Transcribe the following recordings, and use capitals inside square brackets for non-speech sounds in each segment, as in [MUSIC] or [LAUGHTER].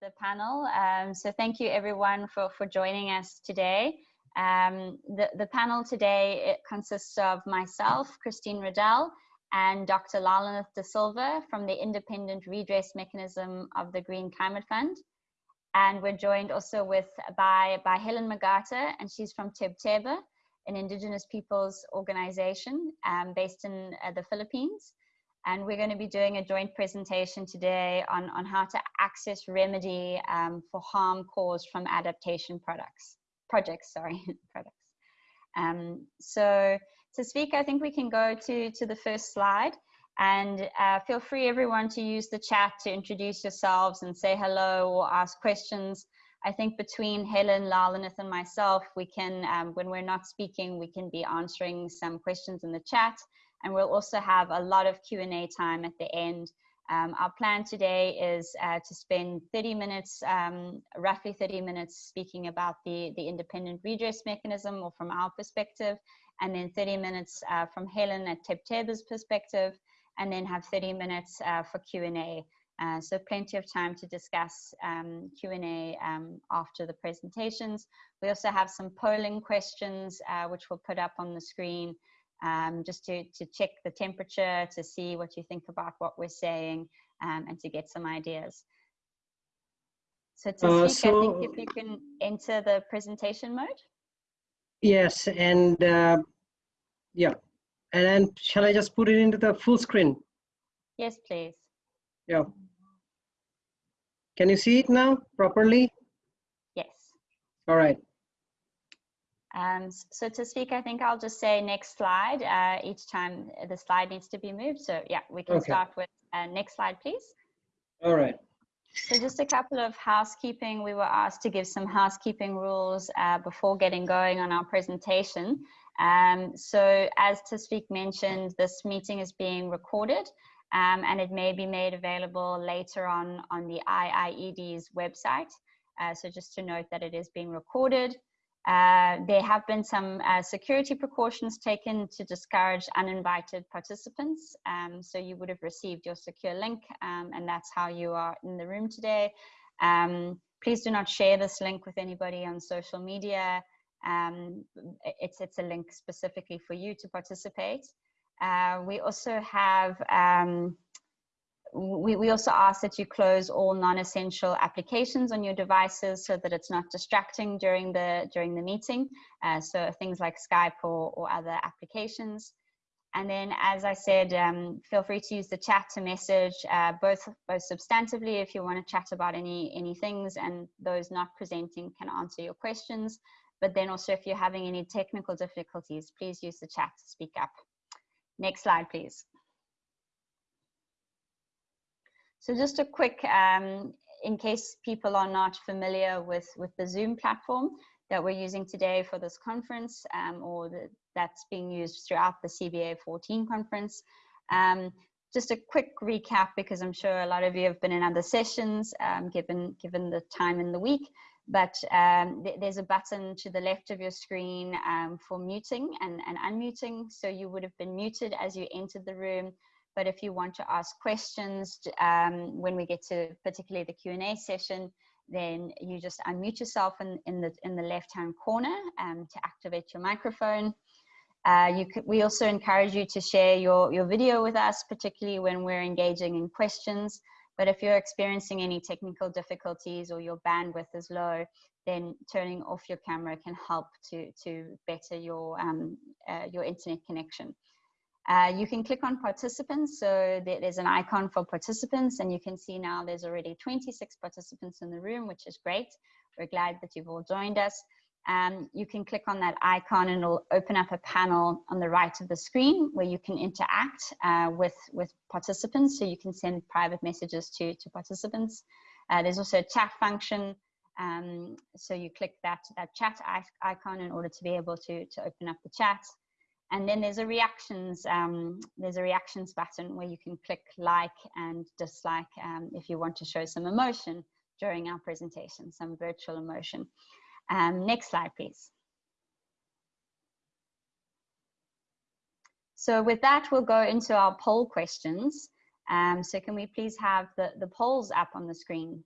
the panel. Um, so thank you everyone for, for joining us today. Um, the, the panel today it consists of myself, Christine Riddell, and Dr. Lalanath De Silva from the Independent Redress Mechanism of the Green Climate Fund. And we're joined also with by, by Helen Magata, and she's from Tebtebba, an indigenous peoples organization um, based in uh, the Philippines. And we're going to be doing a joint presentation today on, on how to access remedy um, for harm caused from adaptation products, projects, sorry, [LAUGHS] products. Um, so to speak, I think we can go to, to the first slide and uh, feel free everyone to use the chat to introduce yourselves and say hello or ask questions. I think between Helen, Lalanath and myself, we can, um, when we're not speaking, we can be answering some questions in the chat and we'll also have a lot of Q&A time at the end. Um, our plan today is uh, to spend 30 minutes, um, roughly 30 minutes speaking about the, the independent redress mechanism or from our perspective, and then 30 minutes uh, from Helen at Tebtebba's perspective, and then have 30 minutes uh, for Q&A. Uh, so plenty of time to discuss um, Q&A um, after the presentations. We also have some polling questions, uh, which we'll put up on the screen um, just to, to check the temperature, to see what you think about what we're saying, um, and to get some ideas. So to uh, speak, so, I think if you can enter the presentation mode. Yes, and uh, yeah, and then shall I just put it into the full screen? Yes, please. Yeah. Can you see it now properly? Yes. All right. Um, so to speak, I think I'll just say next slide uh, each time the slide needs to be moved. So yeah, we can okay. start with uh, next slide, please. All right. So just a couple of housekeeping. We were asked to give some housekeeping rules uh, before getting going on our presentation. Um, so as to speak mentioned, this meeting is being recorded um, and it may be made available later on on the IIED's website. Uh, so just to note that it is being recorded. Uh, there have been some uh, security precautions taken to discourage uninvited participants. Um, so you would have received your secure link um, and that's how you are in the room today. Um, please do not share this link with anybody on social media. Um, it's, it's a link specifically for you to participate. Uh, we also have um, we, we also ask that you close all non-essential applications on your devices so that it's not distracting during the during the meeting. Uh, so things like Skype or, or other applications. And then, as I said, um, feel free to use the chat to message uh, both both substantively if you want to chat about any any things, and those not presenting can answer your questions. But then also, if you're having any technical difficulties, please use the chat to speak up. Next slide, please. So just a quick, um, in case people are not familiar with, with the Zoom platform that we're using today for this conference um, or the, that's being used throughout the CBA 14 conference. Um, just a quick recap because I'm sure a lot of you have been in other sessions um, given, given the time in the week but um, th there's a button to the left of your screen um, for muting and, and unmuting. So you would have been muted as you entered the room. But if you want to ask questions um, when we get to particularly the Q&A session, then you just unmute yourself in, in the, in the left-hand corner um, to activate your microphone. Uh, we also encourage you to share your, your video with us, particularly when we're engaging in questions. But if you're experiencing any technical difficulties or your bandwidth is low, then turning off your camera can help to, to better your, um, uh, your internet connection. Uh, you can click on participants. So there's an icon for participants and you can see now there's already 26 participants in the room, which is great. We're glad that you've all joined us. Um, you can click on that icon and it'll open up a panel on the right of the screen where you can interact uh, with, with participants. So you can send private messages to, to participants. Uh, there's also a chat function. Um, so you click that, that chat icon in order to be able to, to open up the chat. And then there's a reactions, um, there's a reactions button where you can click like and dislike um, if you want to show some emotion during our presentation, some virtual emotion. Um, next slide, please. So with that, we'll go into our poll questions. Um, so can we please have the, the polls up on the screen?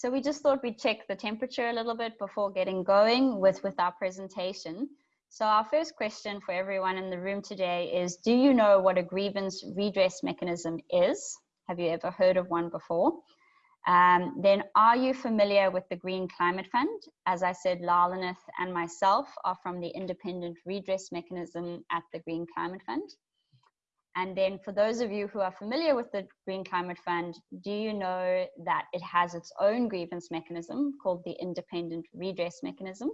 So we just thought we'd check the temperature a little bit before getting going with, with our presentation. So our first question for everyone in the room today is, do you know what a grievance redress mechanism is? Have you ever heard of one before? Um, then are you familiar with the Green Climate Fund? As I said, Lalanath and myself are from the independent redress mechanism at the Green Climate Fund. And then for those of you who are familiar with the Green Climate Fund, do you know that it has its own grievance mechanism called the Independent Redress Mechanism?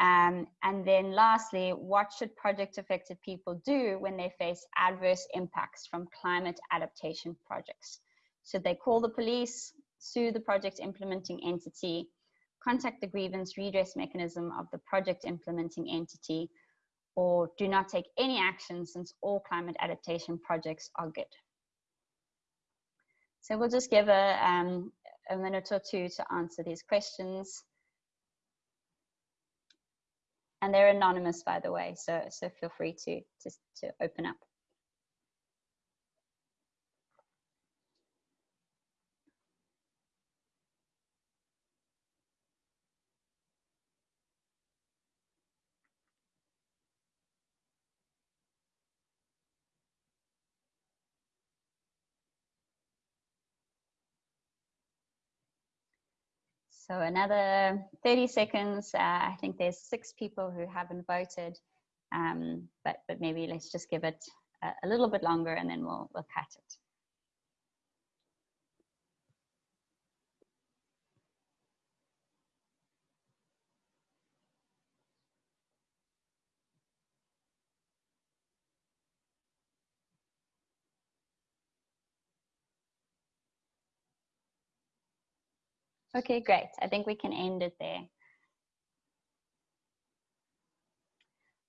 Um, and then lastly, what should project affected people do when they face adverse impacts from climate adaptation projects? Should they call the police, sue the project implementing entity, contact the grievance redress mechanism of the project implementing entity, or do not take any action since all climate adaptation projects are good. So we'll just give a, um, a minute or two to answer these questions. And they're anonymous, by the way, so, so feel free to, to, to open up. So another 30 seconds. Uh, I think there's six people who haven't voted, um, but, but maybe let's just give it a, a little bit longer and then we'll, we'll cut it. Okay, great. I think we can end it there.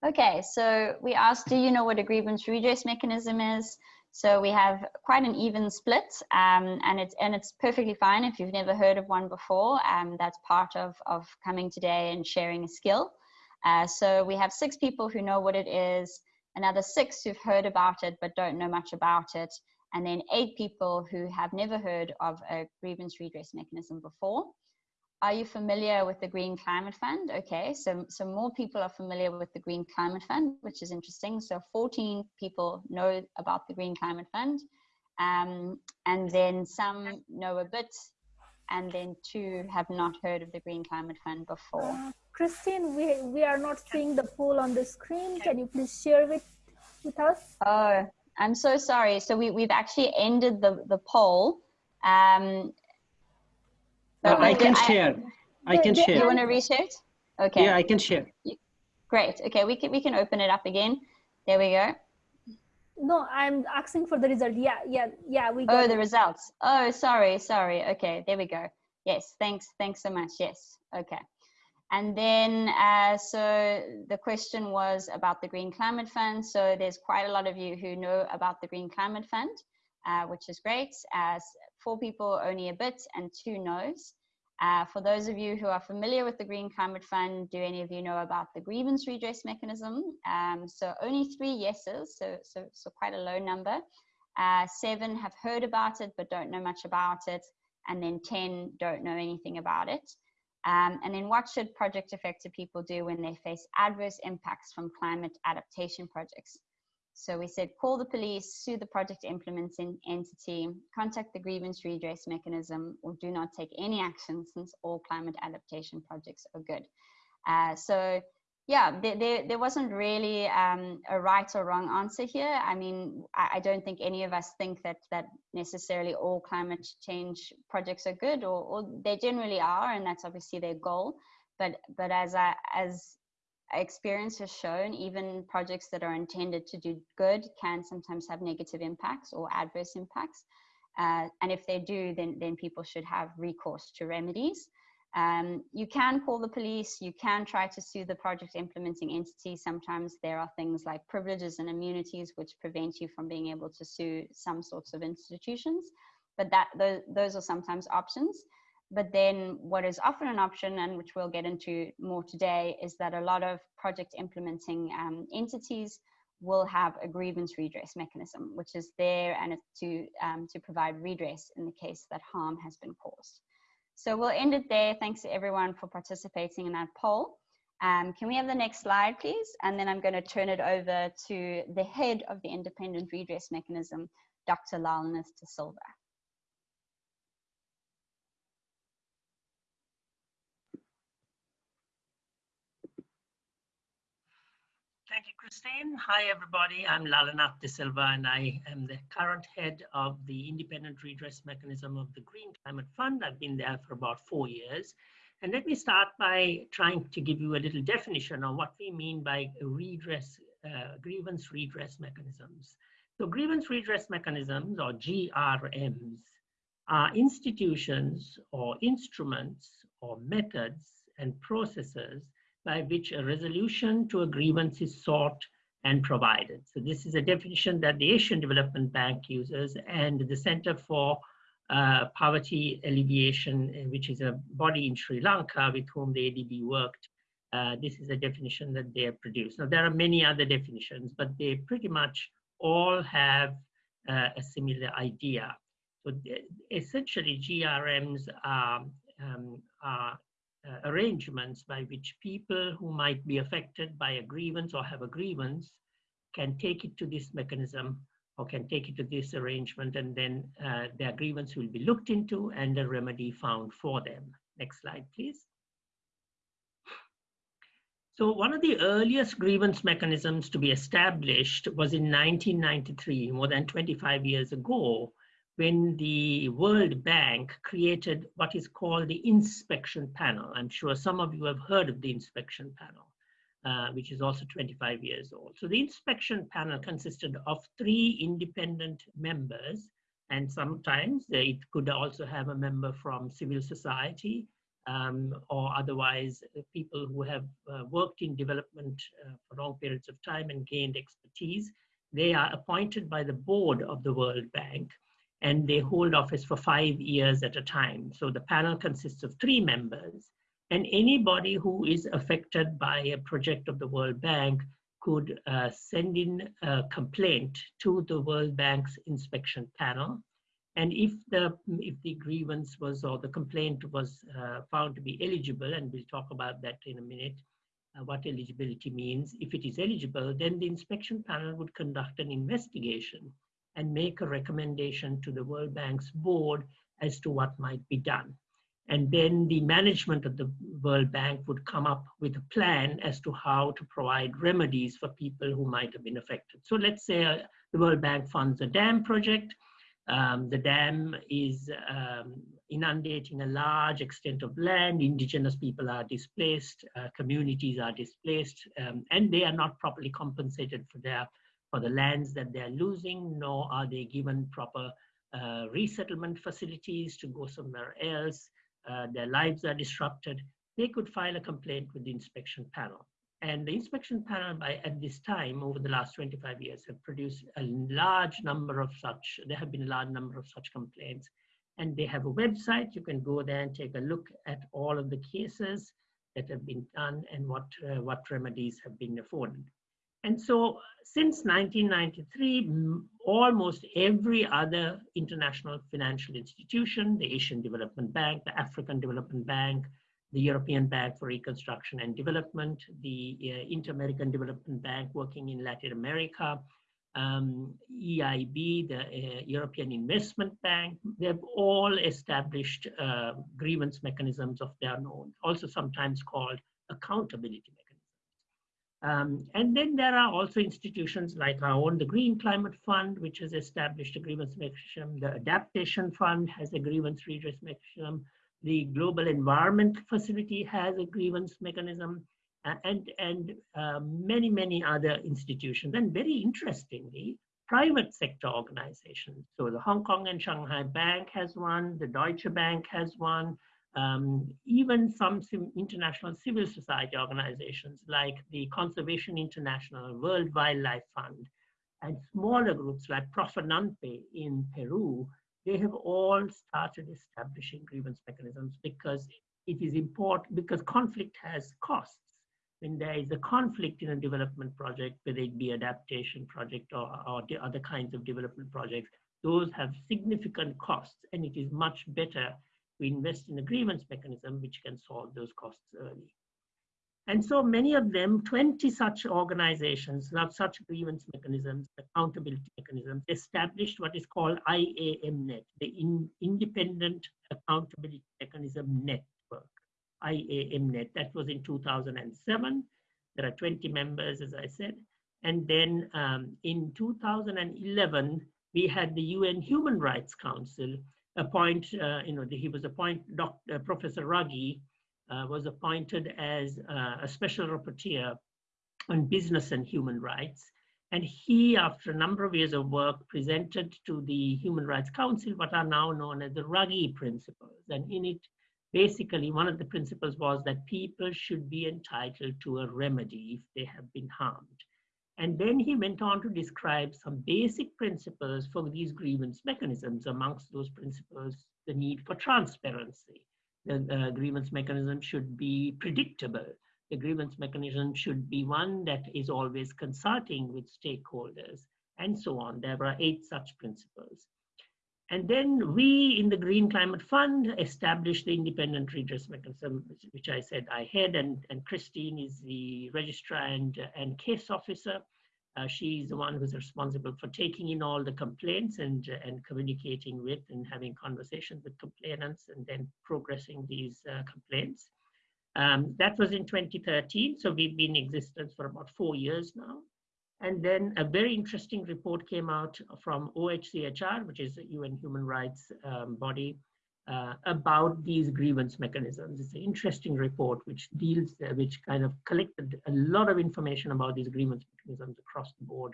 Okay, so we asked, do you know what a grievance redress mechanism is? So we have quite an even split, um, and it's and it's perfectly fine if you've never heard of one before. Um, that's part of of coming today and sharing a skill. Uh, so we have six people who know what it is, another six who've heard about it but don't know much about it, and then eight people who have never heard of a grievance redress mechanism before. Are you familiar with the Green Climate Fund? Okay, so, so more people are familiar with the Green Climate Fund, which is interesting. So 14 people know about the Green Climate Fund, um, and then some know a bit, and then two have not heard of the Green Climate Fund before. Uh, Christine, we, we are not seeing the poll on the screen. Can you please share it with us? Oh, I'm so sorry. So we, we've actually ended the, the poll. Um, uh, I can I, share. I can share. You want to reshare it? Okay. Yeah, I can share. Great. Okay, we can we can open it up again. There we go. No, I'm asking for the result. Yeah, yeah, yeah. We got. Oh, the it. results. Oh, sorry, sorry. Okay, there we go. Yes, thanks, thanks so much. Yes. Okay. And then, uh, so the question was about the Green Climate Fund. So there's quite a lot of you who know about the Green Climate Fund, uh, which is great. As four people, only a bit, and two no's. Uh, for those of you who are familiar with the Green Climate Fund, do any of you know about the grievance redress mechanism? Um, so only three yeses, so, so, so quite a low number. Uh, seven have heard about it but don't know much about it, and then 10 don't know anything about it. Um, and then what should project affected people do when they face adverse impacts from climate adaptation projects? So we said call the police, sue the project implementing entity, contact the grievance redress mechanism, or do not take any action since all climate adaptation projects are good. Uh, so yeah, there, there, there, wasn't really um, a right or wrong answer here. I mean, I, I, don't think any of us think that that necessarily all climate change projects are good, or, or they generally are, and that's obviously their goal. But but as I, as experience has shown, even projects that are intended to do good can sometimes have negative impacts or adverse impacts. Uh, and if they do, then then people should have recourse to remedies. Um, you can call the police, you can try to sue the project implementing entity. Sometimes there are things like privileges and immunities which prevent you from being able to sue some sorts of institutions, but that those, those are sometimes options. But then what is often an option and which we'll get into more today is that a lot of project implementing um, entities will have a grievance redress mechanism, which is there and to, um, to provide redress in the case that harm has been caused. So we'll end it there. Thanks to everyone for participating in that poll. Um, can we have the next slide, please? And then I'm going to turn it over to the head of the Independent Redress Mechanism, Dr. Lalanath De Silva. Thank you, Christine. Hi, everybody. I'm Lalanath De Silva, and I am the current head of the Independent Redress Mechanism of the Green Climate Fund. I've been there for about four years. And let me start by trying to give you a little definition of what we mean by redress, uh, grievance redress mechanisms. So grievance redress mechanisms, or GRMs, are institutions or instruments or methods and processes by which a resolution to a grievance is sought and provided. So this is a definition that the Asian Development Bank uses and the Center for uh, Poverty Alleviation, uh, which is a body in Sri Lanka with whom the ADB worked. Uh, this is a definition that they have produced. Now there are many other definitions, but they pretty much all have uh, a similar idea. So essentially GRMs are, um, are uh, arrangements by which people who might be affected by a grievance or have a grievance can take it to this mechanism or can take it to this arrangement and then uh, their grievance will be looked into and a remedy found for them. Next slide, please. So one of the earliest grievance mechanisms to be established was in 1993, more than 25 years ago, when the World Bank created what is called the inspection panel. I'm sure some of you have heard of the inspection panel, uh, which is also 25 years old. So the inspection panel consisted of three independent members, and sometimes it could also have a member from civil society um, or otherwise uh, people who have uh, worked in development uh, for long periods of time and gained expertise. They are appointed by the board of the World Bank and they hold office for five years at a time. So the panel consists of three members, and anybody who is affected by a project of the World Bank could uh, send in a complaint to the World Bank's inspection panel. And if the, if the grievance was or the complaint was uh, found to be eligible, and we'll talk about that in a minute, uh, what eligibility means. If it is eligible, then the inspection panel would conduct an investigation and make a recommendation to the World Bank's board as to what might be done. And then the management of the World Bank would come up with a plan as to how to provide remedies for people who might have been affected. So let's say uh, the World Bank funds a dam project. Um, the dam is um, inundating a large extent of land. Indigenous people are displaced, uh, communities are displaced, um, and they are not properly compensated for their for the lands that they're losing, nor are they given proper uh, resettlement facilities to go somewhere else. Uh, their lives are disrupted. They could file a complaint with the inspection panel. And the inspection panel, by at this time, over the last 25 years, have produced a large number of such, there have been a large number of such complaints. And they have a website. You can go there and take a look at all of the cases that have been done and what, uh, what remedies have been afforded. And so since 1993, almost every other international financial institution, the Asian Development Bank, the African Development Bank, the European Bank for Reconstruction and Development, the uh, Inter-American Development Bank working in Latin America, um, EIB, the uh, European Investment Bank, they've all established uh, grievance mechanisms of their own, also sometimes called accountability mechanisms. Um, and then there are also institutions like our own, the Green Climate Fund, which has established a grievance mechanism. The Adaptation Fund has a grievance redress mechanism. The Global Environment Facility has a grievance mechanism. And, and uh, many, many other institutions. And very interestingly, private sector organizations. So the Hong Kong and Shanghai Bank has one, the Deutsche Bank has one, um, even some international civil society organizations like the Conservation International, World Wildlife Fund, and smaller groups like Profonanpe in Peru, they have all started establishing grievance mechanisms because it is important, because conflict has costs. When there is a conflict in a development project, whether it be adaptation project or, or other kinds of development projects, those have significant costs and it is much better to invest in a grievance mechanism which can solve those costs early. And so many of them, 20 such organizations, have such grievance mechanisms, accountability mechanisms, established what is called IAMNet, the in, Independent Accountability Mechanism Network, IAMNet. That was in 2007. There are 20 members, as I said. And then um, in 2011, we had the UN Human Rights Council appoint, uh, you know, he was appointed, Dr. Professor Ruggie, uh, was appointed as uh, a special rapporteur on business and human rights. And he, after a number of years of work, presented to the Human Rights Council what are now known as the Ruggie Principles. And in it, basically, one of the principles was that people should be entitled to a remedy if they have been harmed. And then he went on to describe some basic principles for these grievance mechanisms. Amongst those principles, the need for transparency, the uh, grievance mechanism should be predictable. The grievance mechanism should be one that is always consulting with stakeholders and so on. There are eight such principles. And then we in the Green Climate Fund established the independent redress mechanism, which I said I had, and, and Christine is the registrar and, and case officer. Uh, she's the one who's responsible for taking in all the complaints and, and communicating with and having conversations with complainants and then progressing these uh, complaints. Um, that was in 2013, so we've been in existence for about four years now. And then a very interesting report came out from OHCHR, which is the UN human rights um, body, uh, about these grievance mechanisms. It's an interesting report which deals, uh, which kind of collected a lot of information about these grievance mechanisms across the board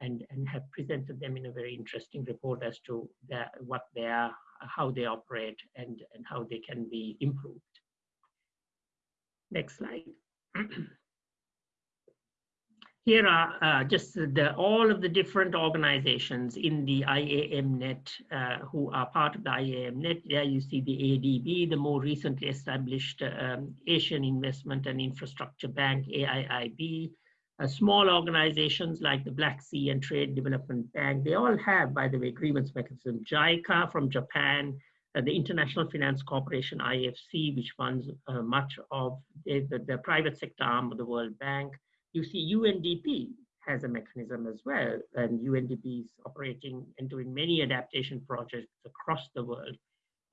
and, and have presented them in a very interesting report as to their, what they are, how they operate and, and how they can be improved. Next slide. [CLEARS THROAT] Here are uh, just the, all of the different organizations in the IAMNet uh, who are part of the IAMNet. There you see the ADB, the more recently established um, Asian Investment and Infrastructure Bank, AIIB, uh, small organizations like the Black Sea and Trade Development Bank. They all have, by the way, grievance mechanism. JICA from Japan, uh, the International Finance Corporation, IFC, which funds uh, much of the, the, the private sector arm of the World Bank, you see UNDP has a mechanism as well, and UNDP is operating and doing many adaptation projects across the world.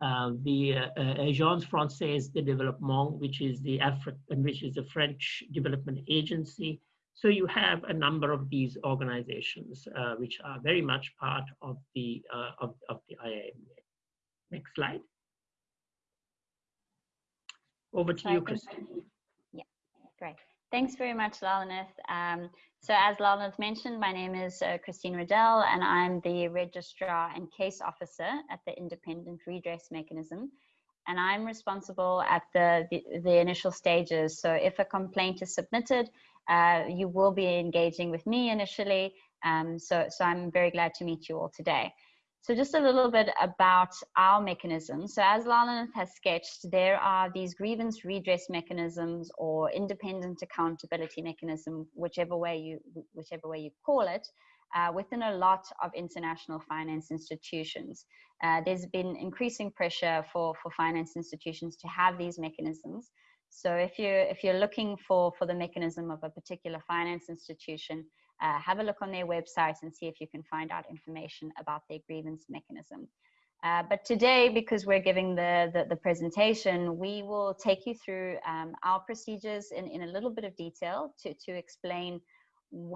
Uh, the uh, Agence Française de Développement, which is the African, which is the French development agency. So you have a number of these organizations uh, which are very much part of the uh, of, of the IAMA. Next slide. Over to you, Christine. Yeah, great. Thanks very much, Lalanath. Um, so as Lalanath mentioned, my name is uh, Christine Riddell, and I'm the Registrar and Case Officer at the Independent Redress Mechanism. And I'm responsible at the, the, the initial stages. So if a complaint is submitted, uh, you will be engaging with me initially. Um, so, so I'm very glad to meet you all today. So just a little bit about our mechanism. So as Lalanath has sketched, there are these grievance redress mechanisms or independent accountability mechanism, whichever way you, whichever way you call it, uh, within a lot of international finance institutions. Uh, there's been increasing pressure for, for finance institutions to have these mechanisms. So if you're, if you're looking for, for the mechanism of a particular finance institution, uh, have a look on their website and see if you can find out information about their grievance mechanism. Uh, but today, because we're giving the, the, the, presentation, we will take you through um, our procedures in, in a little bit of detail to, to explain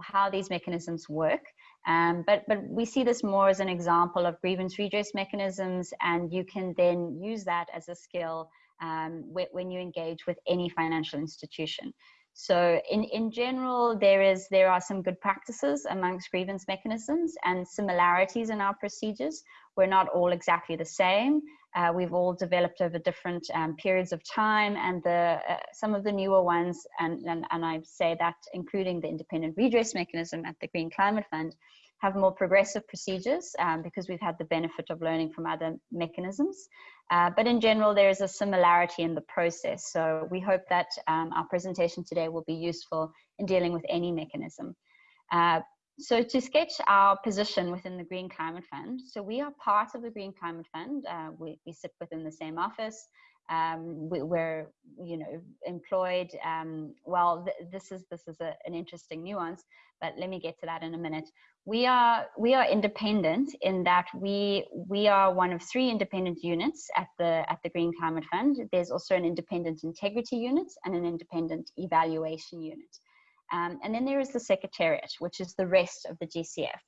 how these mechanisms work. Um, but, but we see this more as an example of grievance redress mechanisms, and you can then use that as a skill um, when you engage with any financial institution. So in, in general, there is there are some good practices amongst grievance mechanisms and similarities in our procedures. We're not all exactly the same. Uh, we've all developed over different um, periods of time and the uh, some of the newer ones, and, and, and I say that including the independent redress mechanism at the Green Climate Fund, have more progressive procedures um, because we've had the benefit of learning from other mechanisms. Uh, but in general, there is a similarity in the process. So we hope that um, our presentation today will be useful in dealing with any mechanism. Uh, so to sketch our position within the Green Climate Fund, so we are part of the Green Climate Fund. Uh, we, we sit within the same office. Um, we, are you know, employed. Um, well, th this is this is a, an interesting nuance, but let me get to that in a minute. We are we are independent in that we we are one of three independent units at the at the Green Climate Fund. There's also an independent integrity unit and an independent evaluation unit. Um, and then there is the Secretariat, which is the rest of the GCF.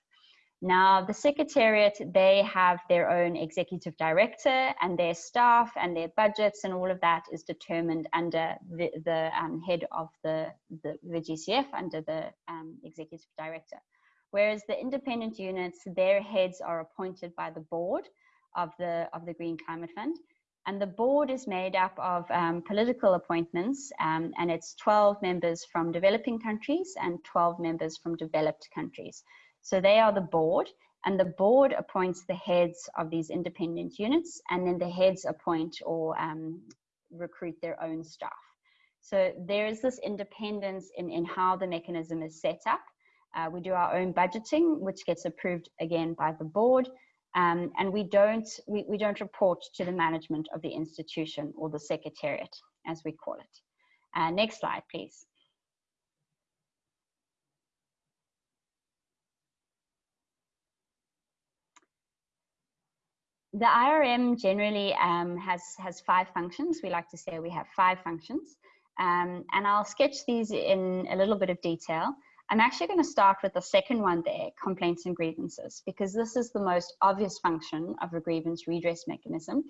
Now, the Secretariat, they have their own executive director and their staff and their budgets and all of that is determined under the, the um, head of the, the, the, GCF, under the um, executive director. Whereas the independent units, their heads are appointed by the board of the, of the Green Climate Fund. And the board is made up of um, political appointments, um, and it's 12 members from developing countries and 12 members from developed countries. So they are the board, and the board appoints the heads of these independent units, and then the heads appoint or um, recruit their own staff. So there is this independence in, in how the mechanism is set up. Uh, we do our own budgeting, which gets approved again by the board. Um, and we don't, we, we don't report to the management of the institution or the secretariat, as we call it. Uh, next slide, please. The IRM generally um, has, has five functions. We like to say we have five functions. Um, and I'll sketch these in a little bit of detail. I'm actually going to start with the second one there, complaints and grievances, because this is the most obvious function of a grievance redress mechanism.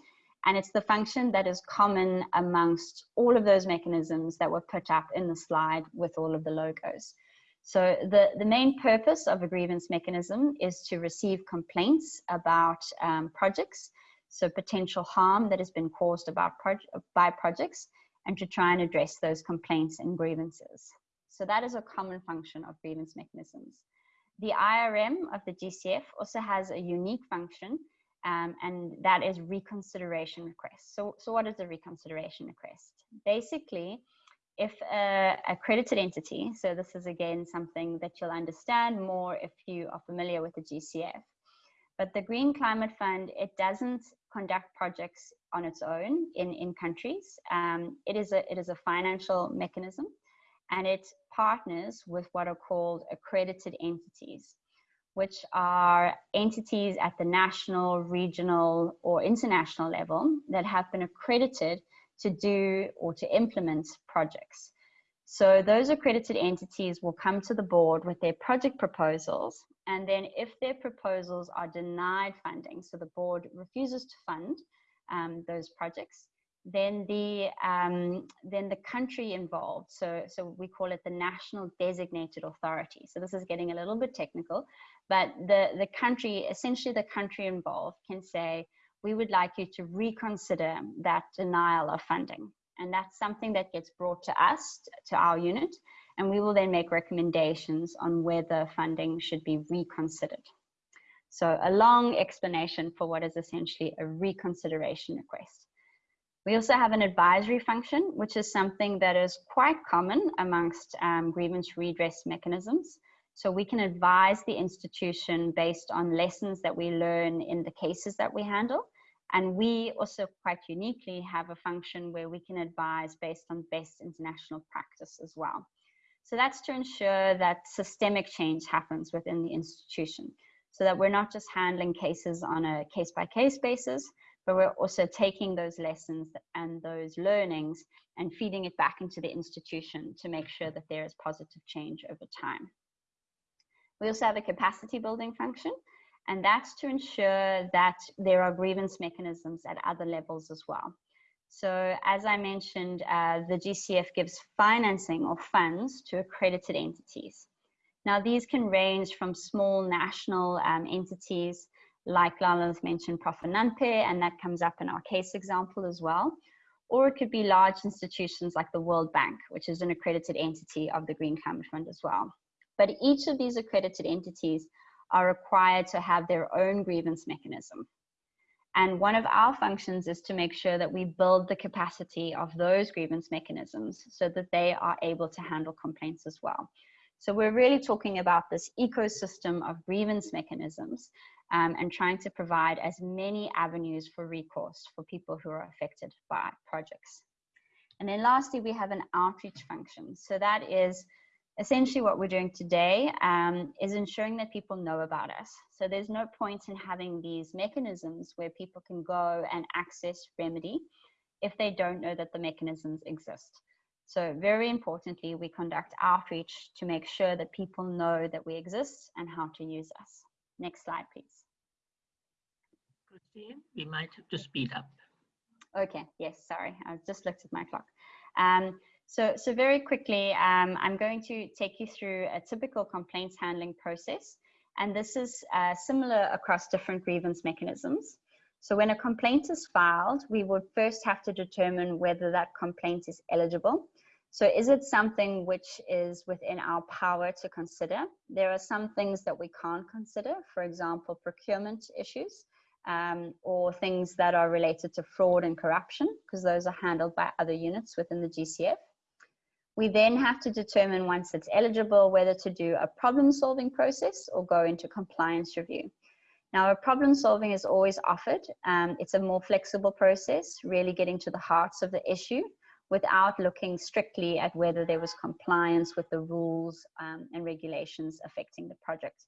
And it's the function that is common amongst all of those mechanisms that were put up in the slide with all of the logos. So the, the main purpose of a grievance mechanism is to receive complaints about um, projects, so potential harm that has been caused about by projects, and to try and address those complaints and grievances. So that is a common function of grievance mechanisms. The IRM of the GCF also has a unique function, um, and that is reconsideration requests. So, so what is a reconsideration request? Basically, if a accredited entity, so this is again something that you'll understand more if you are familiar with the GCF, but the Green Climate Fund, it doesn't conduct projects on its own in, in countries. Um, it, is a, it is a financial mechanism and it partners with what are called accredited entities, which are entities at the national, regional, or international level that have been accredited to do or to implement projects. So those accredited entities will come to the board with their project proposals. And then if their proposals are denied funding, so the board refuses to fund um, those projects, then the um, then the country involved, so so we call it the national designated authority. So this is getting a little bit technical, but the the country, essentially the country involved, can say, we would like you to reconsider that denial of funding. And that's something that gets brought to us, to our unit, and we will then make recommendations on whether funding should be reconsidered. So a long explanation for what is essentially a reconsideration request. We also have an advisory function, which is something that is quite common amongst um, grievance redress mechanisms. So we can advise the institution based on lessons that we learn in the cases that we handle. And we also quite uniquely have a function where we can advise based on best international practice as well. So that's to ensure that systemic change happens within the institution so that we're not just handling cases on a case by case basis, but we're also taking those lessons and those learnings and feeding it back into the institution to make sure that there is positive change over time. We also have a capacity building function, and that's to ensure that there are grievance mechanisms at other levels as well. So as I mentioned, uh, the GCF gives financing or funds to accredited entities. Now these can range from small national um, entities like Lala's mentioned Profonanpe, and that comes up in our case example as well. Or it could be large institutions like the World Bank, which is an accredited entity of the Green Climate Fund as well. But each of these accredited entities are required to have their own grievance mechanism. And one of our functions is to make sure that we build the capacity of those grievance mechanisms so that they are able to handle complaints as well. So we're really talking about this ecosystem of grievance mechanisms um, and trying to provide as many avenues for recourse for people who are affected by projects. And then lastly, we have an outreach function. So that is essentially what we're doing today um, is ensuring that people know about us. So there's no point in having these mechanisms where people can go and access remedy if they don't know that the mechanisms exist. So very importantly, we conduct outreach to make sure that people know that we exist and how to use us. Next slide, please. Christine, we might have to speed up. Okay, yes, sorry, I just looked at my clock. Um, so, so very quickly, um, I'm going to take you through a typical complaints handling process. And this is uh, similar across different grievance mechanisms. So when a complaint is filed, we would first have to determine whether that complaint is eligible. So is it something which is within our power to consider? There are some things that we can't consider, for example, procurement issues um, or things that are related to fraud and corruption, because those are handled by other units within the GCF. We then have to determine once it's eligible whether to do a problem solving process or go into compliance review. Now, a problem solving is always offered. Um, it's a more flexible process, really getting to the hearts of the issue without looking strictly at whether there was compliance with the rules um, and regulations affecting the project.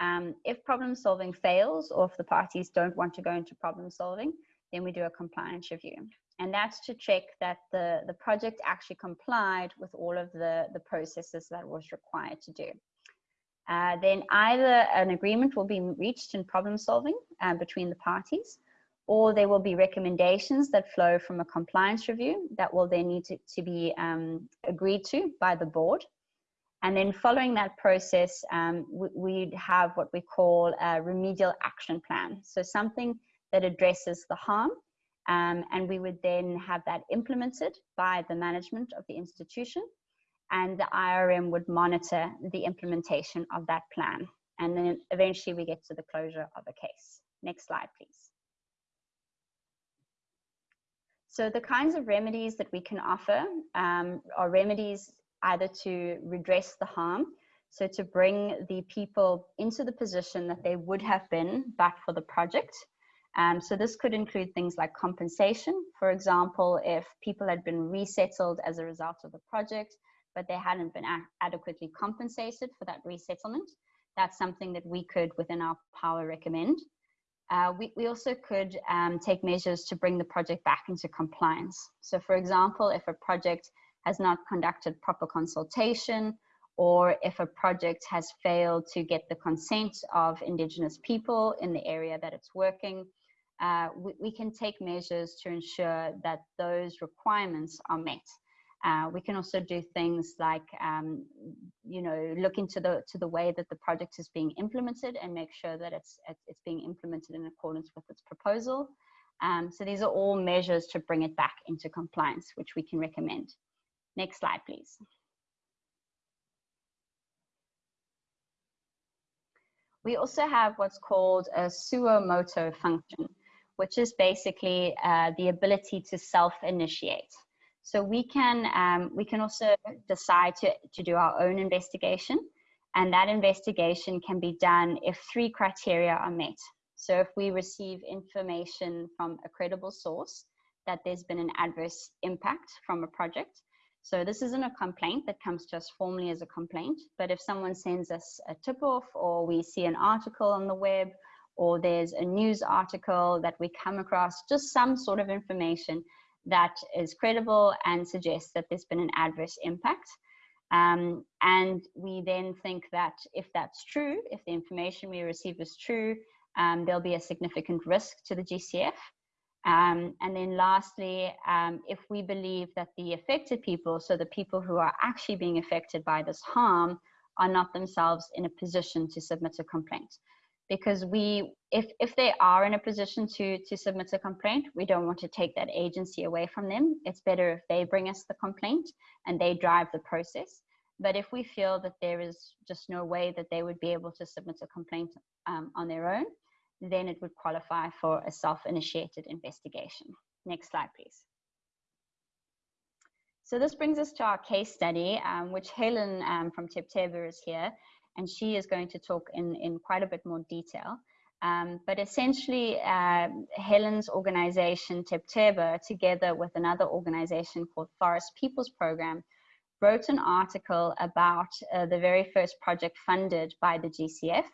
Um, if problem solving fails or if the parties don't want to go into problem solving, then we do a compliance review and that's to check that the, the project actually complied with all of the, the processes that was required to do. Uh, then either an agreement will be reached in problem solving uh, between the parties, or there will be recommendations that flow from a compliance review that will then need to, to be um, agreed to by the board. And then following that process, um, we, we'd have what we call a remedial action plan. So something that addresses the harm um, and we would then have that implemented by the management of the institution and the IRM would monitor the implementation of that plan. And then eventually we get to the closure of a case. Next slide, please. So the kinds of remedies that we can offer um, are remedies either to redress the harm, so to bring the people into the position that they would have been but for the project, um, so this could include things like compensation. For example, if people had been resettled as a result of the project, but they hadn't been adequately compensated for that resettlement, that's something that we could, within our power, recommend. Uh, we, we also could um, take measures to bring the project back into compliance. So for example, if a project has not conducted proper consultation or if a project has failed to get the consent of Indigenous people in the area that it's working, uh, we, we, can take measures to ensure that those requirements are met. Uh, we can also do things like, um, you know, look into the to the way that the project is being implemented and make sure that it's it's being implemented in accordance with its proposal. Um, so these are all measures to bring it back into compliance, which we can recommend. Next slide, please. We also have what's called a suo motu function which is basically uh, the ability to self-initiate. So we can, um, we can also decide to, to do our own investigation and that investigation can be done if three criteria are met. So if we receive information from a credible source that there's been an adverse impact from a project. So this isn't a complaint that comes to us formally as a complaint, but if someone sends us a tip off or we see an article on the web or there's a news article that we come across, just some sort of information that is credible and suggests that there's been an adverse impact. Um, and we then think that if that's true, if the information we receive is true, um, there'll be a significant risk to the GCF. Um, and then lastly, um, if we believe that the affected people, so the people who are actually being affected by this harm, are not themselves in a position to submit a complaint because we if if they are in a position to to submit a complaint we don't want to take that agency away from them. It's better if they bring us the complaint and they drive the process. But if we feel that there is just no way that they would be able to submit a complaint um, on their own then it would qualify for a self-initiated investigation. Next slide please. So this brings us to our case study, um, which Helen um, from Tebtebba is here, and she is going to talk in, in quite a bit more detail. Um, but essentially, uh, Helen's organization, Tebtebba, together with another organization called Forest Peoples Program, wrote an article about uh, the very first project funded by the GCF,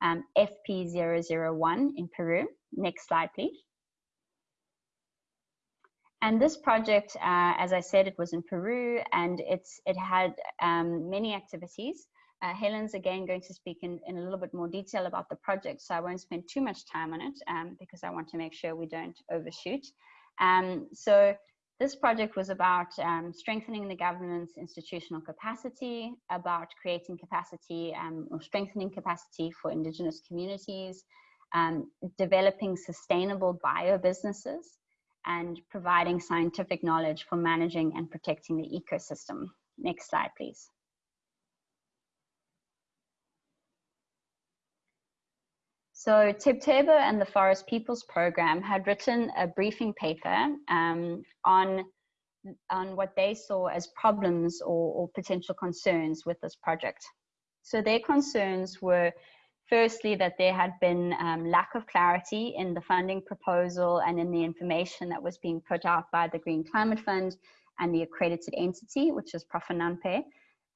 um, FP001 in Peru. Next slide, please. And this project, uh, as I said, it was in Peru and it's, it had um, many activities. Uh, Helen's again going to speak in, in a little bit more detail about the project, so I won't spend too much time on it um, because I want to make sure we don't overshoot. Um, so this project was about um, strengthening the government's institutional capacity, about creating capacity um, or strengthening capacity for indigenous communities, um, developing sustainable bio businesses, and providing scientific knowledge for managing and protecting the ecosystem. Next slide, please. So Tebtebba and the Forest Peoples Program had written a briefing paper um, on, on what they saw as problems or, or potential concerns with this project. So their concerns were firstly that there had been um, lack of clarity in the funding proposal and in the information that was being put out by the Green Climate Fund and the accredited entity, which is Profonanpe,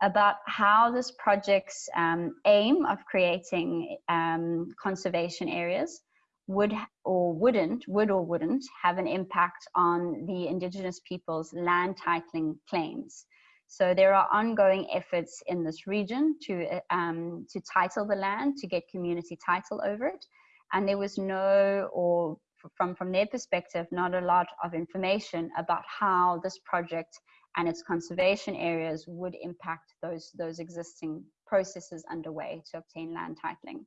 about how this project's um, aim of creating um, conservation areas would or wouldn't, would or wouldn't have an impact on the indigenous people's land titling claims. So there are ongoing efforts in this region to, um, to title the land, to get community title over it. And there was no, or from, from their perspective, not a lot of information about how this project and its conservation areas would impact those, those existing processes underway to obtain land titling.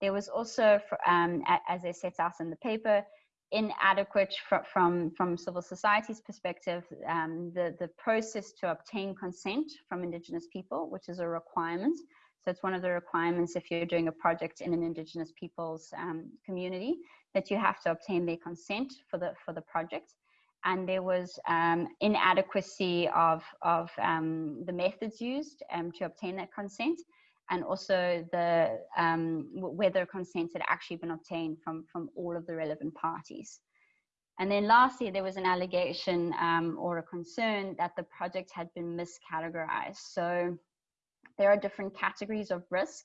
There was also, um, as they set out in the paper, inadequate from, from civil society's perspective, um, the, the process to obtain consent from Indigenous people, which is a requirement. So it's one of the requirements if you're doing a project in an Indigenous people's um, community, that you have to obtain their consent for the, for the project and there was um, inadequacy of, of um, the methods used um, to obtain that consent and also the um, whether consent had actually been obtained from, from all of the relevant parties. And then lastly, there was an allegation um, or a concern that the project had been miscategorized. So there are different categories of risk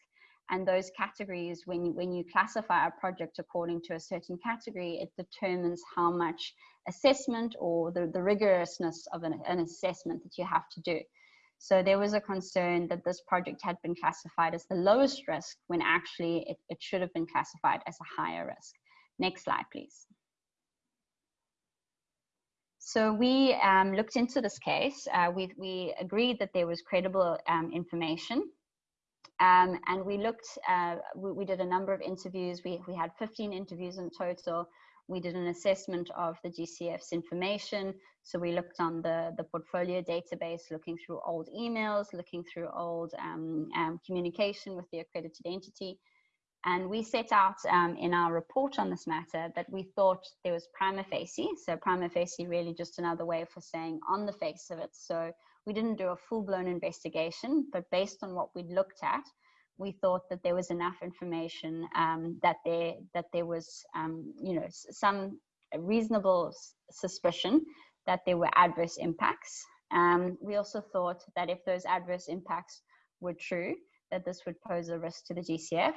and those categories, when when you classify a project according to a certain category, it determines how much assessment or the, the rigorousness of an, an assessment that you have to do. So there was a concern that this project had been classified as the lowest risk when actually it, it should have been classified as a higher risk. Next slide, please. So we um, looked into this case. Uh, we, we agreed that there was credible um, information um, and we looked, uh, we, we, did a number of interviews. We, we had 15 interviews in total. We did an assessment of the GCF's information. So we looked on the, the portfolio database, looking through old emails, looking through old um, um, communication with the accredited entity. And we set out um, in our report on this matter that we thought there was prima facie. So prima facie really just another way for saying on the face of it. So we didn't do a full-blown investigation, but based on what we'd looked at, we thought that there was enough information um, that there that there was um, you know some reasonable suspicion that there were adverse impacts. Um, we also thought that if those adverse impacts were true, that this would pose a risk to the GCF.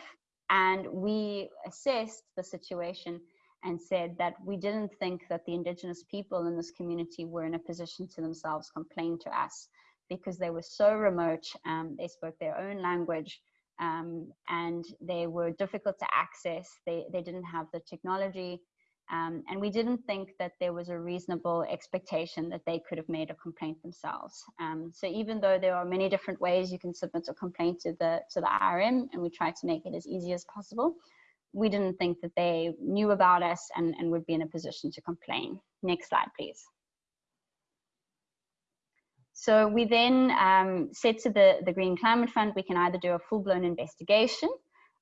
And we assessed the situation and said that we didn't think that the indigenous people in this community were in a position to themselves complain to us because they were so remote, um, they spoke their own language, um, and they were difficult to access. They, they didn't have the technology, um, and we didn't think that there was a reasonable expectation that they could have made a complaint themselves. Um, so even though there are many different ways you can submit a complaint to the, to the IRM, and we try to make it as easy as possible, we didn't think that they knew about us and, and would be in a position to complain. Next slide, please. So we then um, said to the, the Green Climate Fund, we can either do a full-blown investigation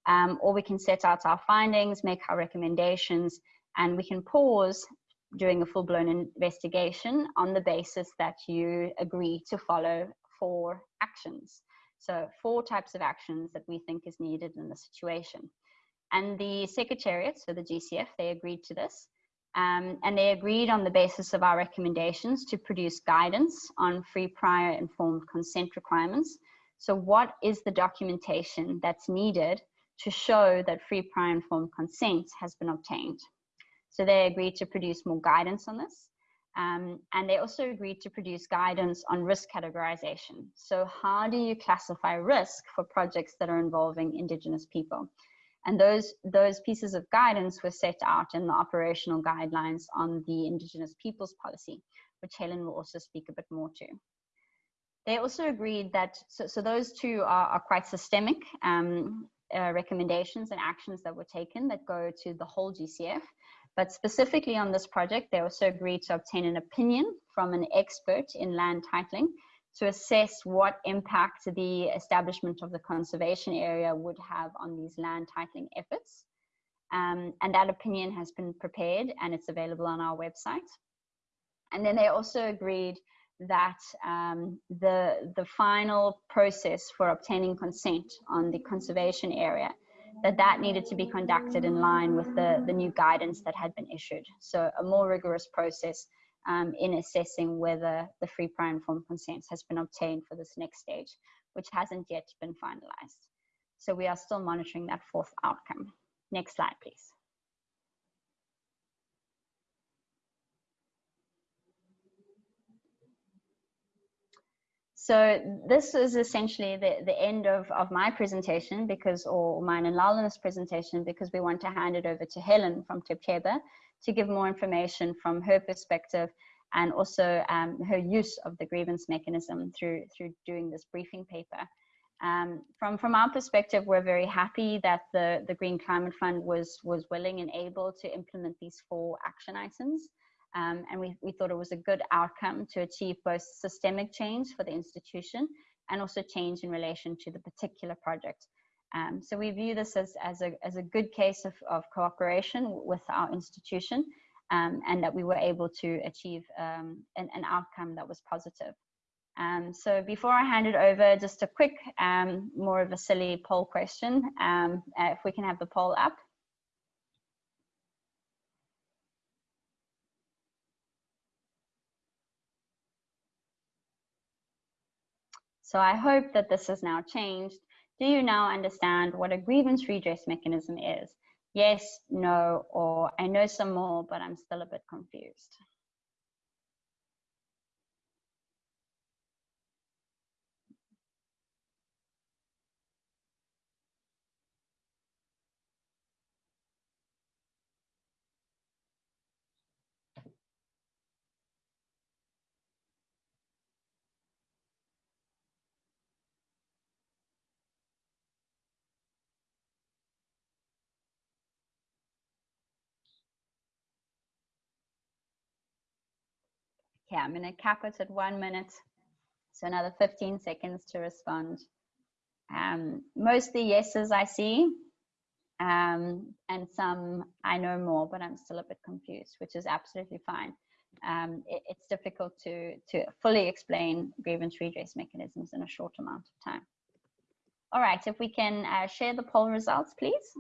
um, or we can set out our findings, make our recommendations, and we can pause during a full-blown investigation on the basis that you agree to follow four actions. So four types of actions that we think is needed in the situation. And the Secretariat, so the GCF, they agreed to this. Um, and they agreed on the basis of our recommendations to produce guidance on free prior informed consent requirements. So what is the documentation that's needed to show that free prior informed consent has been obtained? So they agreed to produce more guidance on this. Um, and they also agreed to produce guidance on risk categorization. So how do you classify risk for projects that are involving Indigenous people? And those, those pieces of guidance were set out in the operational guidelines on the Indigenous Peoples Policy, which Helen will also speak a bit more to. They also agreed that, so, so those two are, are quite systemic um, uh, recommendations and actions that were taken that go to the whole GCF. But specifically on this project, they also agreed to obtain an opinion from an expert in land titling to assess what impact the establishment of the conservation area would have on these land titling efforts. Um, and that opinion has been prepared and it's available on our website. And then they also agreed that um, the, the final process for obtaining consent on the conservation area, that that needed to be conducted in line with the, the new guidance that had been issued. So a more rigorous process um, in assessing whether the free prior informed consent has been obtained for this next stage, which hasn't yet been finalized. So we are still monitoring that fourth outcome. Next slide, please. So this is essentially the, the end of, of my presentation because, or mine and Lalanath's presentation, because we want to hand it over to Helen from Tebtebba to give more information from her perspective and also um, her use of the grievance mechanism through, through doing this briefing paper. Um, from, from our perspective, we're very happy that the, the Green Climate Fund was, was willing and able to implement these four action items. Um, and we, we thought it was a good outcome to achieve both systemic change for the institution and also change in relation to the particular project. Um, so we view this as, as, a, as a good case of, of cooperation with our institution um, and that we were able to achieve um, an, an, outcome that was positive. Um, so before I hand it over, just a quick, um, more of a silly poll question. Uh, if we can have the poll up. So I hope that this has now changed do you now understand what a grievance redress mechanism is? Yes, no, or I know some more, but I'm still a bit confused. Okay, I'm going to cap it at one minute. So another 15 seconds to respond. Um, mostly yeses I see, um, and some I know more, but I'm still a bit confused, which is absolutely fine. Um, it, it's difficult to, to fully explain grievance redress mechanisms in a short amount of time. All right, if we can uh, share the poll results, please.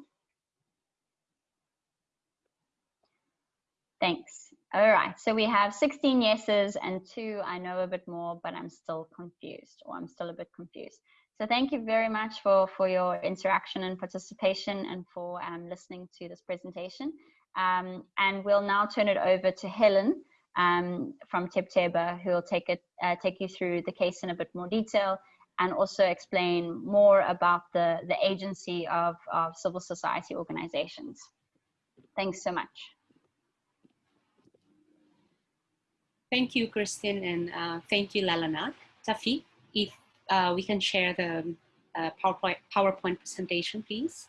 Thanks. All right, so we have 16 yeses and two, I know a bit more, but I'm still confused or I'm still a bit confused. So thank you very much for, for your interaction and participation and for um, listening to this presentation. Um, and we'll now turn it over to Helen um, from Tebtebba, who will take, it, uh, take you through the case in a bit more detail and also explain more about the, the agency of, of civil society organizations. Thanks so much. Thank you, Kristen, and uh, thank you, Lalanath. Tafi, if uh, we can share the uh, PowerPoint, PowerPoint presentation, please.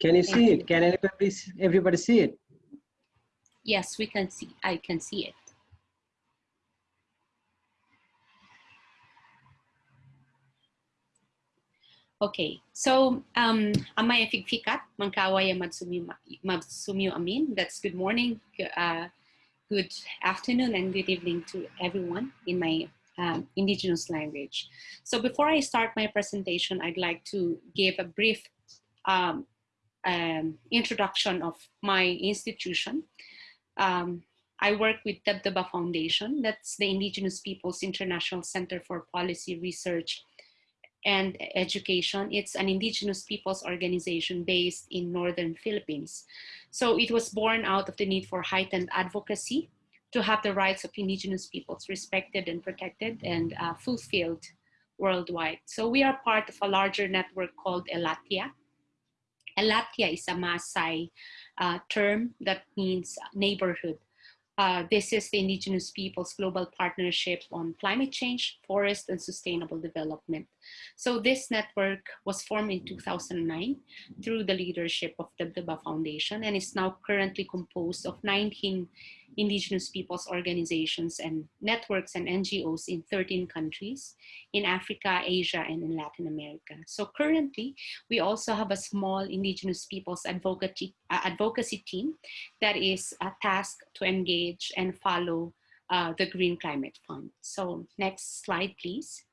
Can you see it? Can everybody, everybody see it? Yes, we can see. I can see it. Okay, so um, amaya figfikat, mangkawaya madsumyo amin. That's good morning, uh, good afternoon, and good evening to everyone in my um, indigenous language. So before I start my presentation, I'd like to give a brief um, um, introduction of my institution. Um, I work with Tebtebba Foundation, that's the Indigenous Peoples International Center for Policy Research and Education. It's an Indigenous peoples organization based in Northern Philippines. So it was born out of the need for heightened advocacy to have the rights of Indigenous peoples respected and protected and uh, fulfilled worldwide. So we are part of a larger network called Elatia. Elatia is a Maasai uh, term that means neighborhood. Uh, this is the Indigenous Peoples Global Partnership on Climate Change, Forest, and Sustainable Development. So this network was formed in 2009 through the leadership of the Tebtebba Foundation and is now currently composed of 19 indigenous peoples organizations and networks and NGOs in 13 countries in Africa, Asia, and in Latin America. So currently, we also have a small indigenous peoples advocacy, uh, advocacy team that is uh, tasked to engage and follow uh, the Green Climate Fund. So next slide, please.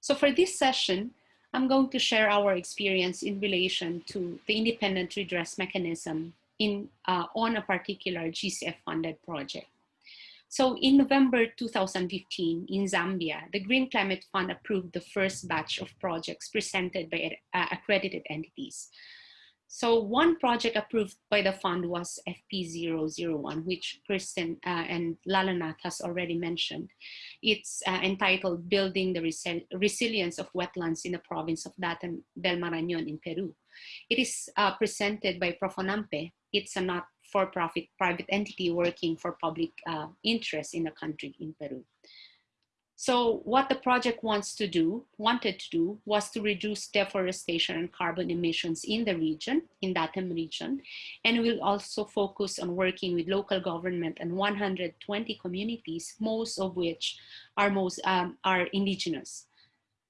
So for this session, I'm going to share our experience in relation to the independent redress mechanism in, uh, on a particular GCF funded project. So in November 2015 in Zambia, the Green Climate Fund approved the first batch of projects presented by uh, accredited entities. So one project approved by the fund was FP001, which Kristen uh, and Lalanath has already mentioned. It's uh, entitled Building the Resi Resilience of Wetlands in the Province of Datem del Marañón in Peru. It is uh, presented by Profonanpe. It's a not-for-profit private entity working for public uh, interest in the country in Peru. So what the project wants to do, wanted to do, was to reduce deforestation and carbon emissions in the region, in Datem region, and will also focus on working with local government and 120 communities, most of which are, most, um, are indigenous.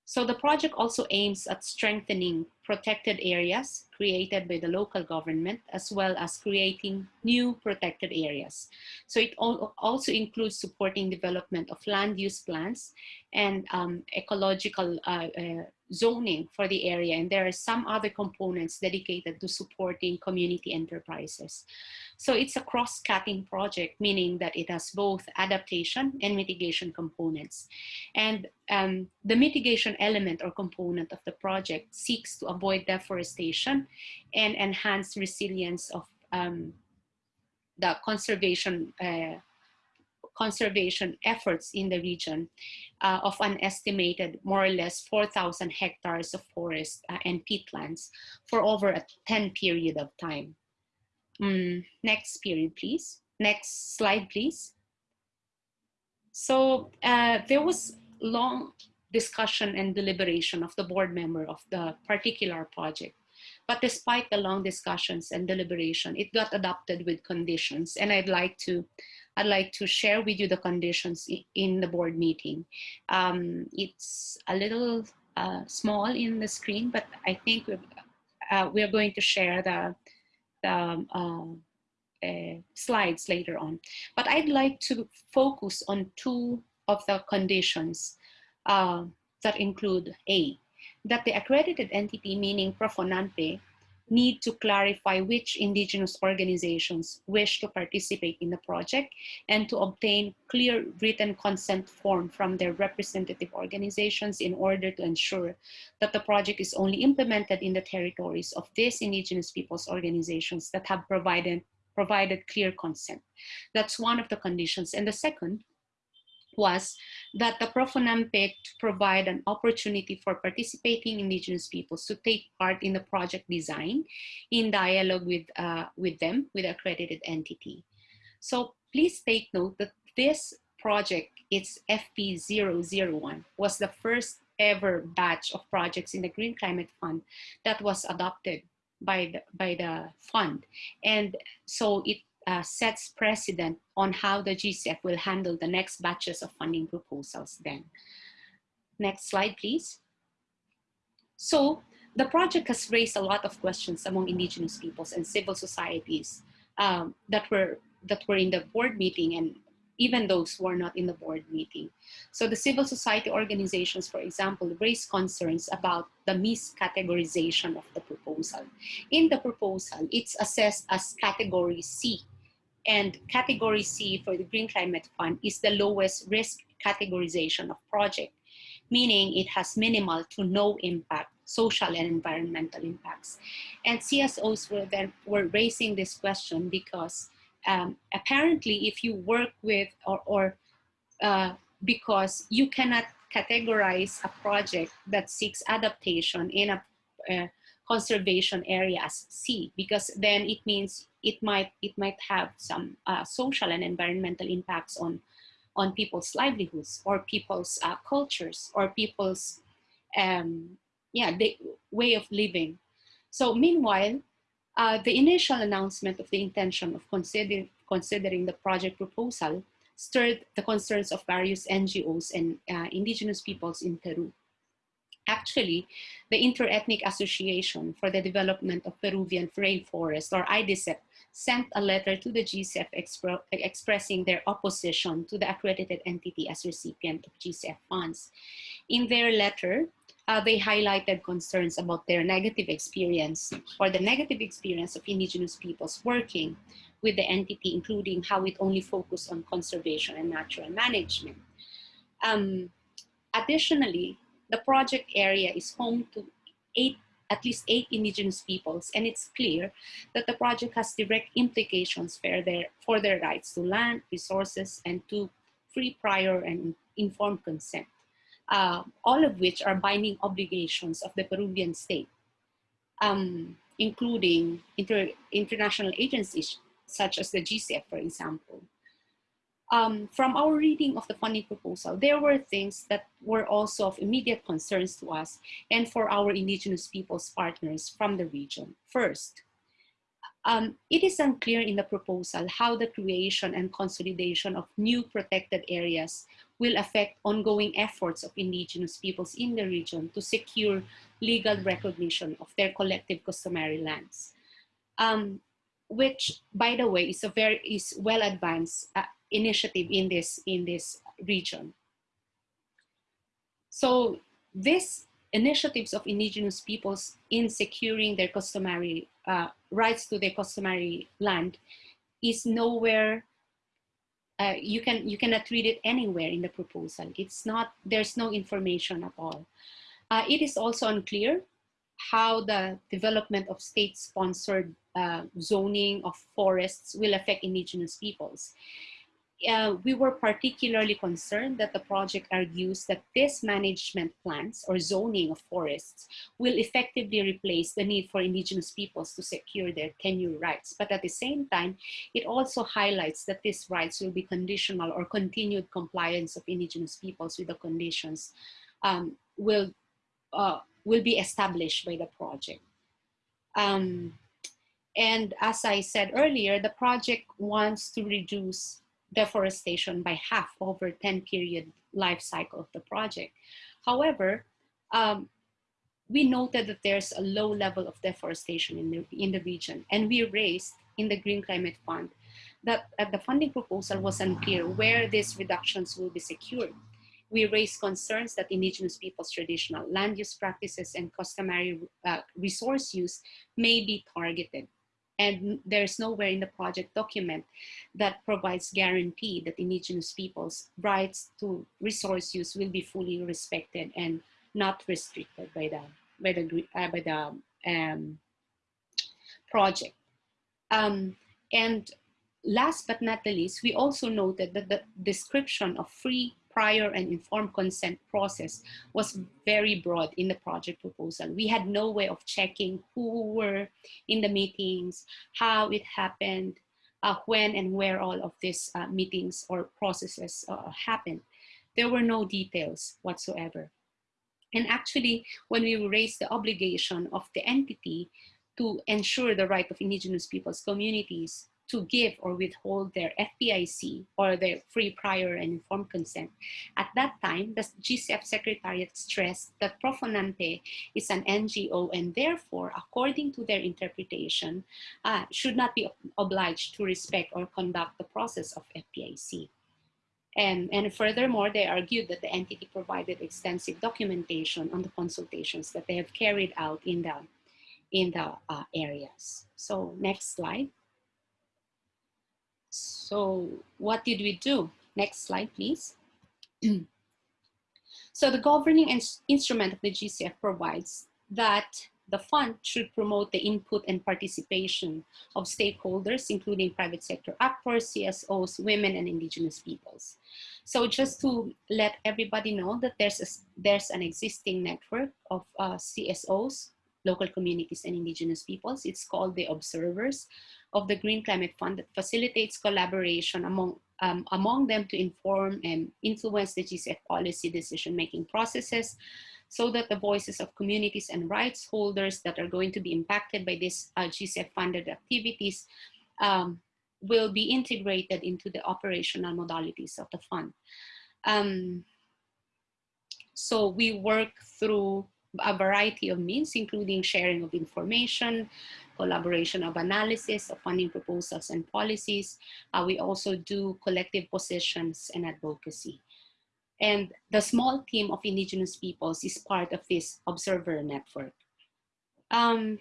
So the project also aims at strengthening protected areas created by the local government, as well as creating new protected areas. So it also includes supporting development of land use plans and um, ecological uh, uh, zoning for the area. And there are some other components dedicated to supporting community enterprises. So it's a cross-cutting project, meaning that it has both adaptation and mitigation components. And um, the mitigation element or component of the project seeks to avoid deforestation and enhance resilience of um, the conservation uh, conservation efforts in the region uh, of an estimated more or less 4,000 hectares of forest uh, and peatlands for over a 10 period of time. Mm, next period, please. Next slide, please. So uh, there was long discussion and deliberation of the board member of the particular project. But despite the long discussions and deliberation, it got adopted with conditions. And I'd like to I'd like to share with you the conditions in the board meeting. Um, it's a little uh, small in the screen, but I think we're, uh, going to share the, the um, uh, slides later on. But I'd like to focus on two of the conditions uh, that include A, that the accredited entity, meaning Profonanpe, need to clarify which indigenous organizations wish to participate in the project and to obtain clear written consent form from their representative organizations in order to ensure that the project is only implemented in the territories of these indigenous peoples organizations that have provided provided clear consent. That's one of the conditions. And the second was that the Profonanpe provide an opportunity for participating indigenous peoples to take part in the project design in dialogue with, uh, with them, with accredited entity. So please take note that this project, it's FP001, was the first ever batch of projects in the Green Climate Fund that was adopted by the, by the fund. And so it uh, sets precedent on how the GCF will handle the next batches of funding proposals then. Next slide, please. So the project has raised a lot of questions among indigenous peoples and civil societies um, that were that were in the board meeting and even those who are not in the board meeting. So the civil society organizations, for example, raised concerns about the miscategorization of the proposal. In the proposal, it's assessed as category C. And category C for the Green Climate Fund is the lowest risk categorization of project, meaning it has minimal to no impact social and environmental impacts. And CSOs were then were raising this question because um, apparently if you work with or, or uh, because you cannot categorize a project that seeks adaptation in a uh, conservation areas as C because then it means it might it might have some uh, social and environmental impacts on on people's livelihoods or people's uh, cultures or people's um, yeah the way of living. So meanwhile, uh, the initial announcement of the intention of consider considering the project proposal stirred the concerns of various NGOs and uh, indigenous peoples in Peru. Actually, the Interethnic Association for the Development of Peruvian Rainforest, or AIDESEP, sent a letter to the GCF expro expressing their opposition to the accredited entity as recipient of GCF funds. In their letter, uh, they highlighted concerns about their negative experience or the negative experience of indigenous peoples working with the entity, including how it only focused on conservation and natural management. Um, additionally, the project area is home to eight, at least eight indigenous peoples, and it's clear that the project has direct implications for their, for their rights to land, resources, and to free, prior, and informed consent uh, all of which are binding obligations of the Peruvian state, um, including inter international agencies such as the GCF, for example. Um, from our reading of the funding proposal, there were things that were also of immediate concerns to us and for our indigenous peoples partners from the region. First, um, it is unclear in the proposal how the creation and consolidation of new protected areas will affect ongoing efforts of indigenous peoples in the region to secure legal recognition of their collective customary lands. Um, which, by the way, is a very is well advanced uh, initiative in this in this region. So this initiatives of indigenous peoples in securing their customary uh, rights to their customary land is nowhere uh, you can you cannot read it anywhere in the proposal. It's not there's no information at all. Uh, it is also unclear how the development of state-sponsored uh, zoning of forests will affect indigenous peoples uh, we were particularly concerned that the project argues that this management plans or zoning of forests will effectively replace the need for indigenous peoples to secure their tenure rights. But at the same time, it also highlights that these rights will be conditional or continued compliance of indigenous peoples with the conditions um, will, uh, will be established by the project. Um, and as I said earlier, the project wants to reduce deforestation by half over 10 period life cycle of the project. However, um, we noted that there's a low level of deforestation in the, in the region and we raised in the Green Climate Fund that uh, the funding proposal was unclear where these reductions will be secured. We raised concerns that indigenous people's traditional land use practices and customary uh, resource use may be targeted and there's nowhere in the project document that provides guarantee that indigenous people's rights to resource use will be fully respected and not restricted by the by the uh, by the um, project. Um, and last but not the least, we also noted that the description of free prior and informed consent process was very broad in the project proposal. We had no way of checking who were in the meetings, how it happened, uh, when and where all of these uh, meetings or processes uh, happened. There were no details whatsoever. And actually, when we raised the obligation of the entity to ensure the right of indigenous peoples communities to give or withhold their FPIC or their free prior and informed consent. At that time, the GCF Secretariat stressed that Profonanpe is an NGO and therefore, according to their interpretation, uh, should not be obliged to respect or conduct the process of FPIC. And, and furthermore, they argued that the entity provided extensive documentation on the consultations that they have carried out in the, in the uh, areas. So next slide. So what did we do? Next slide, please. [CLEARS THROAT] so the governing instrument of the GCF provides that the fund should promote the input and participation of stakeholders, including private sector actors, CSOs, women, and indigenous peoples. So just to let everybody know that there's, a, there's an existing network of uh, CSOs, local communities and indigenous peoples. It's called the Observers of the Green Climate Fund that facilitates collaboration among, um, among them to inform and influence the GCF policy decision-making processes, so that the voices of communities and rights holders that are going to be impacted by these uh, GCF funded activities um, will be integrated into the operational modalities of the fund. Um, so we work through a variety of means, including sharing of information, collaboration of analysis of funding proposals and policies. Uh, we also do collective positions and advocacy. And the small team of indigenous peoples is part of this observer network. Um,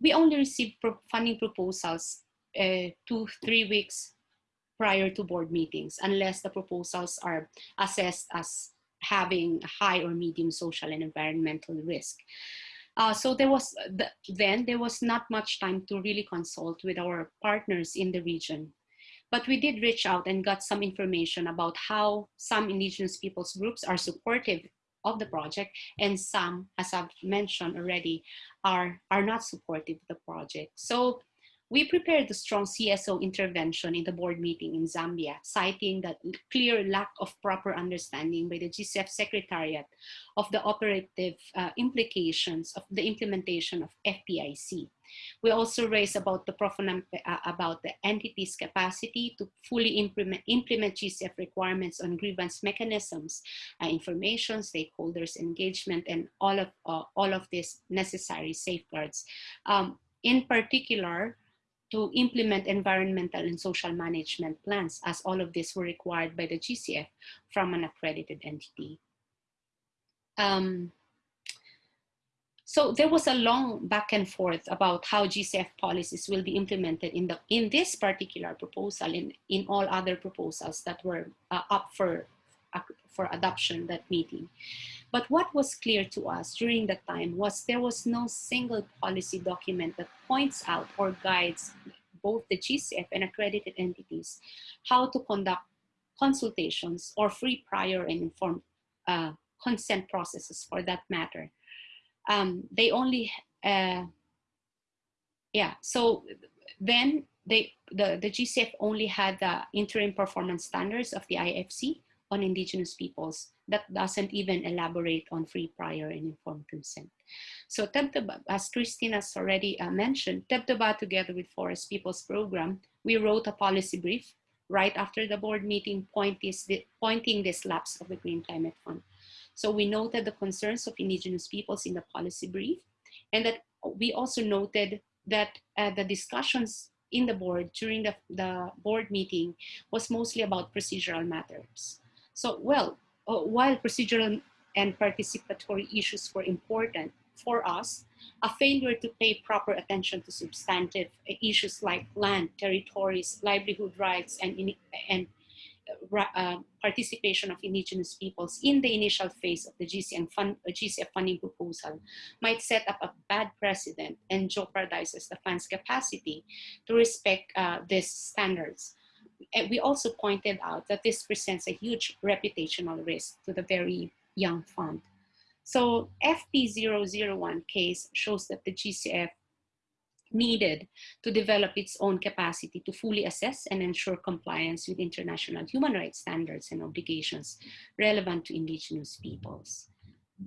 we only receive pro funding proposals uh, two, three weeks prior to board meetings, unless the proposals are assessed as having high or medium social and environmental risk. Uh, so there was the, then there was not much time to really consult with our partners in the region but we did reach out and got some information about how some indigenous peoples groups are supportive of the project and some, as I've mentioned already, are, are not supportive of the project. So we prepared a strong CSO intervention in the board meeting in Zambia, citing that clear lack of proper understanding by the GCF Secretariat of the operative uh, implications of the implementation of FPIC. We also raised about the uh, about the entity's capacity to fully implement, implement GCF requirements on grievance mechanisms, uh, information, stakeholders engagement, and all of uh, all of these necessary safeguards. Um, in particular, to implement environmental and social management plans as all of these were required by the GCF from an accredited entity. Um, so there was a long back and forth about how GCF policies will be implemented in, the, in this particular proposal and in all other proposals that were uh, up for, for adoption that meeting. But what was clear to us during that time was there was no single policy document that points out or guides both the GCF and accredited entities how to conduct consultations or free prior and informed uh, consent processes for that matter. Um, they only, uh, yeah, so then they, the, the GCF only had the interim performance standards of the IFC on indigenous peoples that doesn't even elaborate on free, prior, and informed consent. So Tebtebba, as Christine has already uh, mentioned, Tebtebba together with Forest Peoples Program, we wrote a policy brief right after the board meeting point this, pointing this lapse of the Green Climate Fund. So we noted the concerns of indigenous peoples in the policy brief and that we also noted that uh, the discussions in the board during the, the board meeting was mostly about procedural matters. So, well, uh, while procedural and participatory issues were important for us, a failure to pay proper attention to substantive issues like land, territories, livelihood rights, and, and uh, uh, participation of indigenous peoples in the initial phase of the GCF, fund, uh, GCF funding proposal might set up a bad precedent and jeopardizes the fund's capacity to respect uh, these standards we also pointed out that this presents a huge reputational risk to the very young fund. So FP001 case shows that the GCF needed to develop its own capacity to fully assess and ensure compliance with international human rights standards and obligations relevant to indigenous peoples.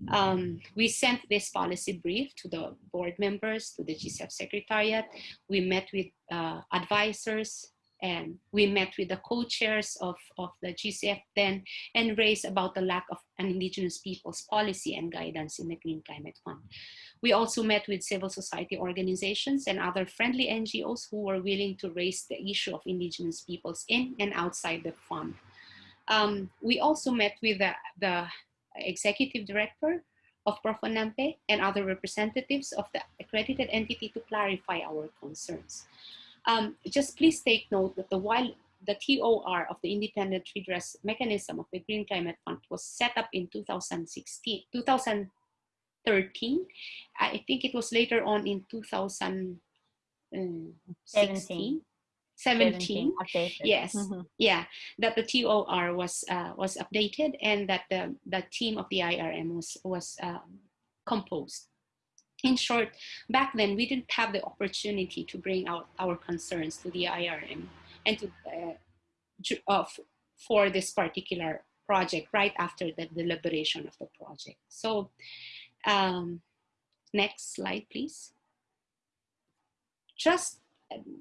Um, we sent this policy brief to the board members, to the GCF secretariat. We met with uh, advisors, and we met with the co-chairs of, of the GCF then and raised about the lack of an indigenous people's policy and guidance in the Green Climate Fund. We also met with civil society organizations and other friendly NGOs who were willing to raise the issue of indigenous peoples in and outside the fund. Um, we also met with the, the executive director of Profonanpe and other representatives of the accredited entity to clarify our concerns. Um, just please take note that the while the TOR of the Independent Redress Mechanism of the Green Climate Fund was set up in 2016, 2013. I think it was later on in 2016. 17. 17, 17 yes mm -hmm. yeah that the tor was uh, was updated and that the the team of the irm was was um, composed in short back then we didn't have the opportunity to bring out our concerns to the irm and to uh, uh, for this particular project right after the deliberation of the project so um, next slide please just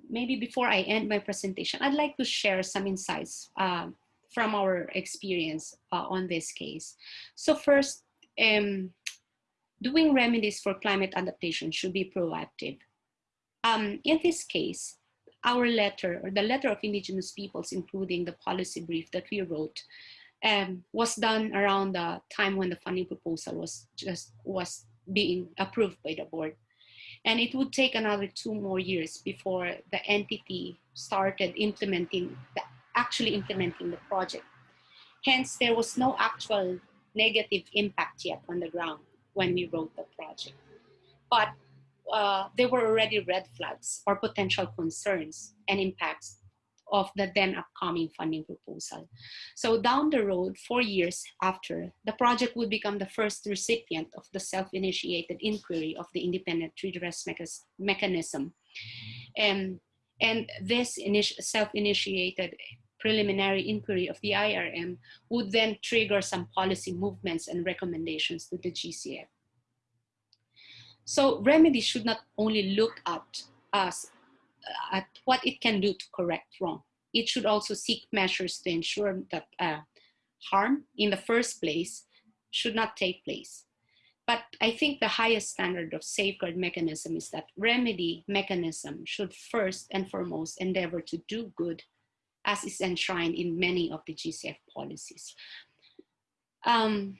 maybe before I end my presentation, I'd like to share some insights uh, from our experience uh, on this case. So first, um, doing remedies for climate adaptation should be proactive. Um, in this case, our letter or the letter of indigenous peoples, including the policy brief that we wrote, um, was done around the time when the funding proposal was just was being approved by the board. And it would take another two more years before the entity started implementing, the, actually implementing the project. Hence, there was no actual negative impact yet on the ground when we wrote the project. But uh, there were already red flags or potential concerns and impacts of the then upcoming funding proposal. So down the road, four years after, the project would become the first recipient of the self-initiated inquiry of the independent redress mechanism. And, and this self-initiated preliminary inquiry of the IRM would then trigger some policy movements and recommendations to the GCF. So remedy should not only look at us at what it can do to correct wrong. It should also seek measures to ensure that uh, harm in the first place should not take place. But I think the highest standard of safeguard mechanism is that remedy mechanism should first and foremost endeavor to do good as is enshrined in many of the GCF policies. Um,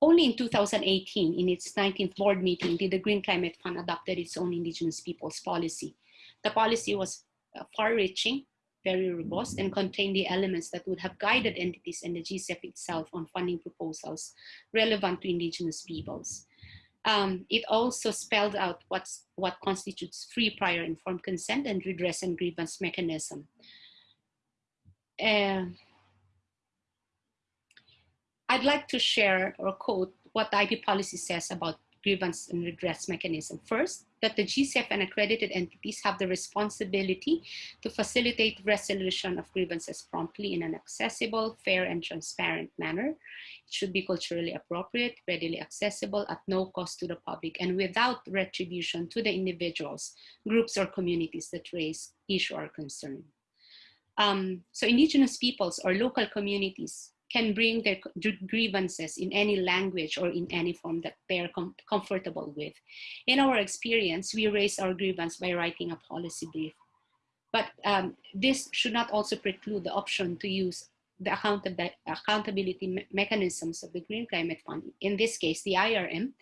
only in 2018, in its 19th board meeting, did the Green Climate Fund adopted its own Indigenous Peoples policy. The policy was uh, far-reaching, very robust, and contained the elements that would have guided entities and the GCF itself on funding proposals relevant to indigenous peoples. Um, it also spelled out what's, what constitutes free prior informed consent and redress and grievance mechanism. Uh, I'd like to share or quote what the IP policy says about grievance and redress mechanism. First, that the GCF and accredited entities have the responsibility to facilitate resolution of grievances promptly in an accessible, fair, and transparent manner. It should be culturally appropriate, readily accessible, at no cost to the public, and without retribution to the individuals, groups, or communities that raise issue or concern. Um, so indigenous peoples or local communities can bring their grievances in any language or in any form that they're com comfortable with. In our experience, we raise our grievance by writing a policy brief. But um, this should not also preclude the option to use the accountab accountability me mechanisms of the Green Climate Fund, in this case, the IRM,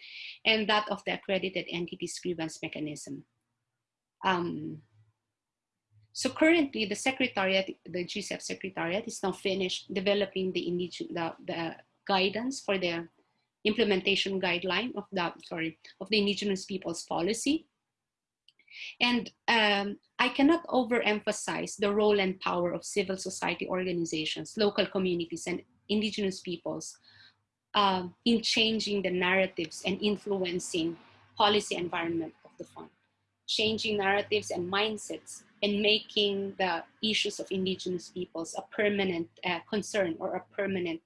and that of the accredited entities grievance mechanism. Um, so currently the secretariat, the GCF secretariat is now finished developing the, the, the guidance for the implementation guideline of the, sorry, of the indigenous peoples policy. And um, I cannot overemphasize the role and power of civil society organizations, local communities, and indigenous peoples uh, in changing the narratives and influencing policy environment of the fund. Changing narratives and mindsets and making the issues of indigenous peoples a permanent uh, concern or a permanent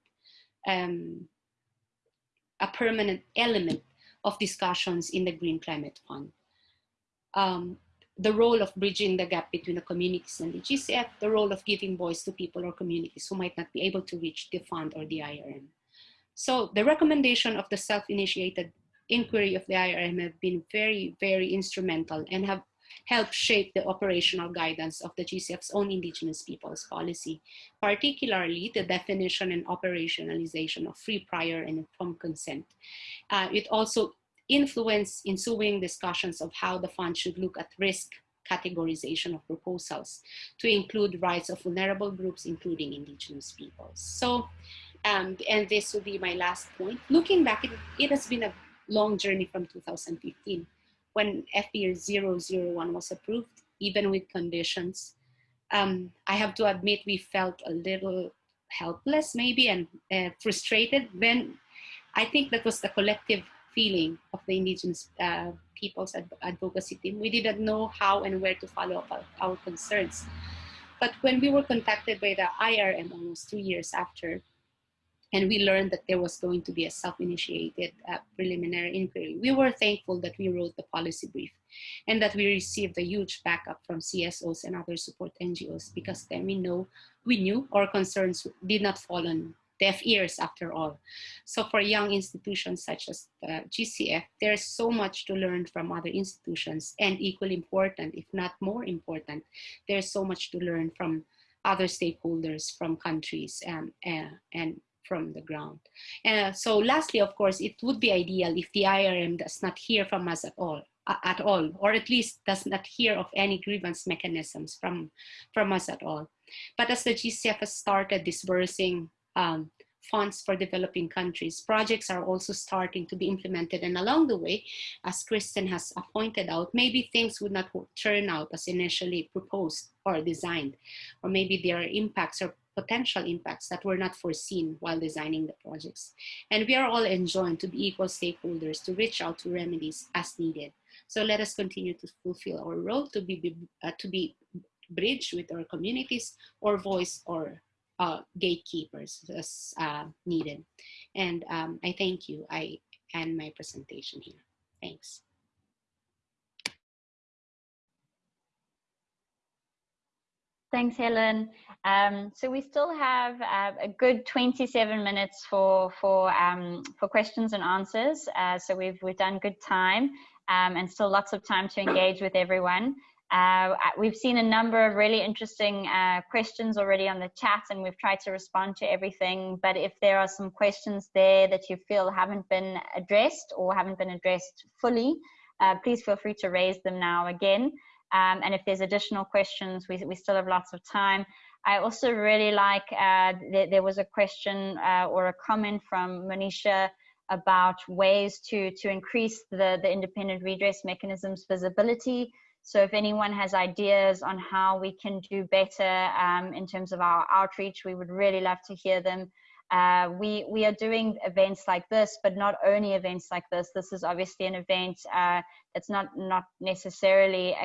um, a permanent element of discussions in the Green Climate Fund. Um, the role of bridging the gap between the communities and the GCF, the role of giving voice to people or communities who might not be able to reach the fund or the IRM. So the recommendation of the self-initiated inquiry of the IRM have been very, very instrumental and have helped shape the operational guidance of the GCF's own Indigenous peoples policy, particularly the definition and operationalization of free, prior, and informed consent. Uh, it also influenced ensuing discussions of how the fund should look at risk categorization of proposals to include rights of vulnerable groups, including indigenous peoples. So, um, and this will be my last point. Looking back, it, it has been a long journey from 2015 when FPR 001 was approved, even with conditions. Um, I have to admit we felt a little helpless maybe and uh, frustrated when I think that was the collective feeling of the indigenous uh, people's ad advocacy team. We didn't know how and where to follow up our, our concerns. But when we were contacted by the IRM almost two years after, and we learned that there was going to be a self-initiated uh, preliminary inquiry. We were thankful that we wrote the policy brief and that we received a huge backup from CSOs and other support NGOs because then we know we knew our concerns did not fall on deaf ears after all. So for young institutions such as the GCF, there's so much to learn from other institutions and equally important, if not more important, there's so much to learn from other stakeholders from countries um, uh, and from the ground. Uh, so lastly, of course, it would be ideal if the IRM does not hear from us at all, uh, at all, or at least does not hear of any grievance mechanisms from, from us at all. But as the GCF has started disbursing um, funds for developing countries. Projects are also starting to be implemented and along the way, as Kristen has pointed out, maybe things would not turn out as initially proposed or designed, or maybe their impacts or potential impacts that were not foreseen while designing the projects. And we are all enjoined to be equal stakeholders to reach out to remedies as needed. So let us continue to fulfill our role to be, uh, to be bridge with our communities or voice or uh, gatekeepers as uh, needed. And um, I thank you. I end my presentation here. Thanks. Thanks, Helen. Um, so we still have uh, a good 27 minutes for for um, for questions and answers. Uh, so we've we've done good time um, and still lots of time to engage with everyone. Uh, we've seen a number of really interesting uh, questions already on the chat and we've tried to respond to everything. But if there are some questions there that you feel haven't been addressed or haven't been addressed fully, uh, please feel free to raise them now again. Um, and if there's additional questions, we, we still have lots of time. I also really like, uh, th there was a question uh, or a comment from Monisha about ways to, to increase the, the independent redress mechanisms visibility. So if anyone has ideas on how we can do better um, in terms of our outreach, we would really love to hear them. Uh, we we are doing events like this, but not only events like this. This is obviously an event uh, that's not not necessarily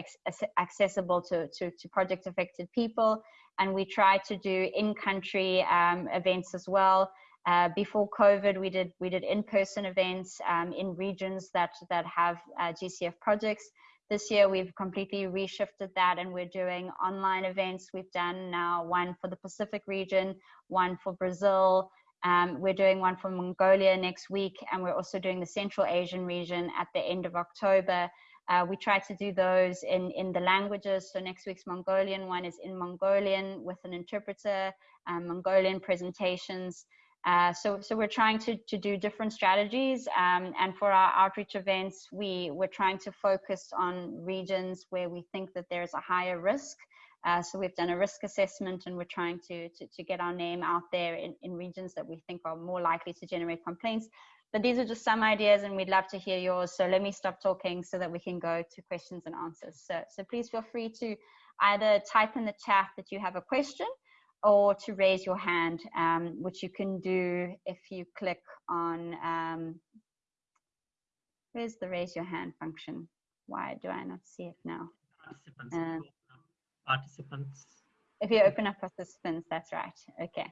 accessible to, to, to project affected people, and we try to do in-country um, events as well. Uh, before COVID, we did we did in-person events um, in regions that that have uh, GCF projects. This year, we've completely reshifted that and we're doing online events. We've done now one for the Pacific region, one for Brazil. Um, we're doing one for Mongolia next week, and we're also doing the Central Asian region at the end of October. Uh, we try to do those in, in the languages. So next week's Mongolian one is in Mongolian with an interpreter, um, Mongolian presentations. Uh, so, so we're trying to, to do different strategies. Um, and for our outreach events, we, we're trying to focus on regions where we think that there's a higher risk. Uh, so we've done a risk assessment and we're trying to, to, to get our name out there in, in regions that we think are more likely to generate complaints. But these are just some ideas and we'd love to hear yours. So let me stop talking so that we can go to questions and answers. So, so please feel free to either type in the chat that you have a question or to raise your hand, um, which you can do if you click on, um, where's the raise your hand function? Why do I not see it now? Participants. Uh, participants. If you open up participants, that's right. Okay.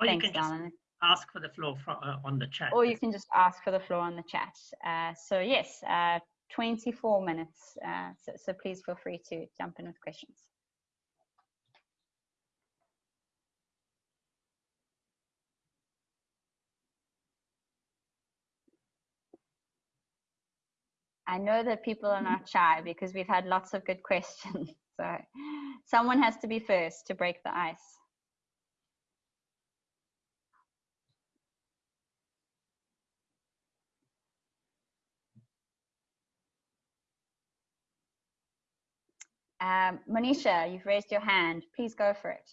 Or Thanks, you can just ask for the floor for, uh, on the chat. Or you can just ask for the floor on the chat. Uh, so yes, uh, 24 minutes. Uh, so, so please feel free to jump in with questions. I know that people are not shy because we've had lots of good [LAUGHS] questions. So someone has to be first to break the ice. Um, Monisha, you've raised your hand. Please go for it.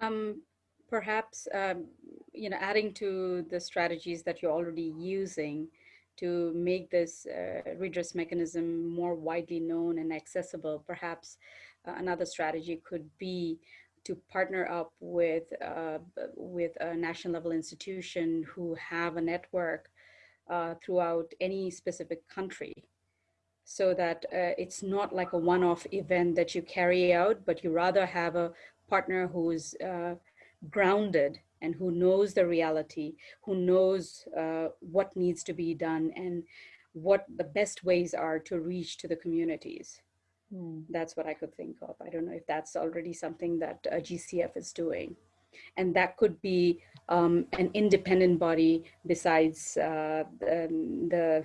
Um, perhaps, um, you know, adding to the strategies that you're already using to make this uh, redress mechanism more widely known and accessible, perhaps uh, another strategy could be to partner up with, uh, with a national level institution who have a network uh, throughout any specific country so that uh, it's not like a one-off event that you carry out, but you rather have a partner who's uh, grounded and who knows the reality, who knows uh, what needs to be done and what the best ways are to reach to the communities. Mm. That's what I could think of. I don't know if that's already something that uh, GCF is doing. And that could be um, an independent body besides uh, the, the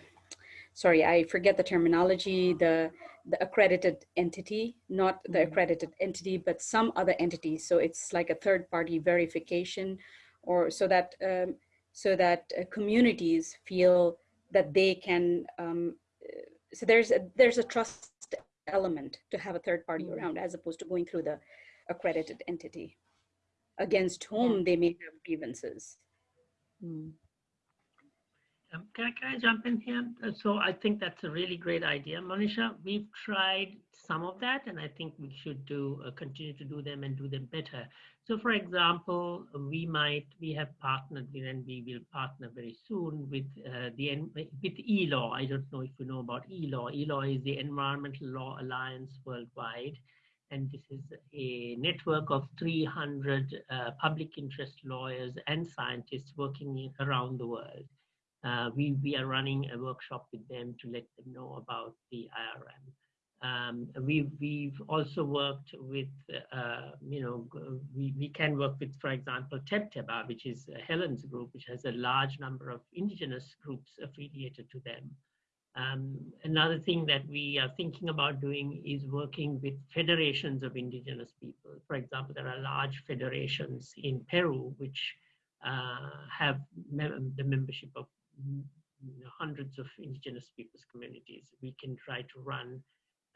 sorry, I forget the terminology, the, the accredited entity, not the mm-hmm. accredited entity, but some other entity. So it's like a third party verification or so that, um, so that uh, communities feel that they can, um, uh, so there's a, there's a trust element to have a third party mm. around as opposed to going through the accredited entity against whom they may have grievances. Mm. Um, can, I, can I jump in here? Uh, so I think that's a really great idea, Monisha. We've tried some of that, and I think we should do uh, continue to do them and do them better. So, for example, we might we have partnered with, and we will partner very soon with uh, the with ELAW. I don't know if you know about ELAW. ELAW is the Environmental Law Alliance worldwide, and this is a network of 300 uh, public interest lawyers and scientists working around the world uh, we, we are running a workshop with them to let them know about the IRM. Um, we, we've also worked with, uh, you know, we, we can work with, for example, Tebtebba, which is Helen's group, which has a large number of indigenous groups affiliated to them. Um, another thing that we are thinking about doing is working with federations of indigenous people. For example, there are large federations in Peru which uh, have mem the membership of hundreds of indigenous peoples communities. We can try to run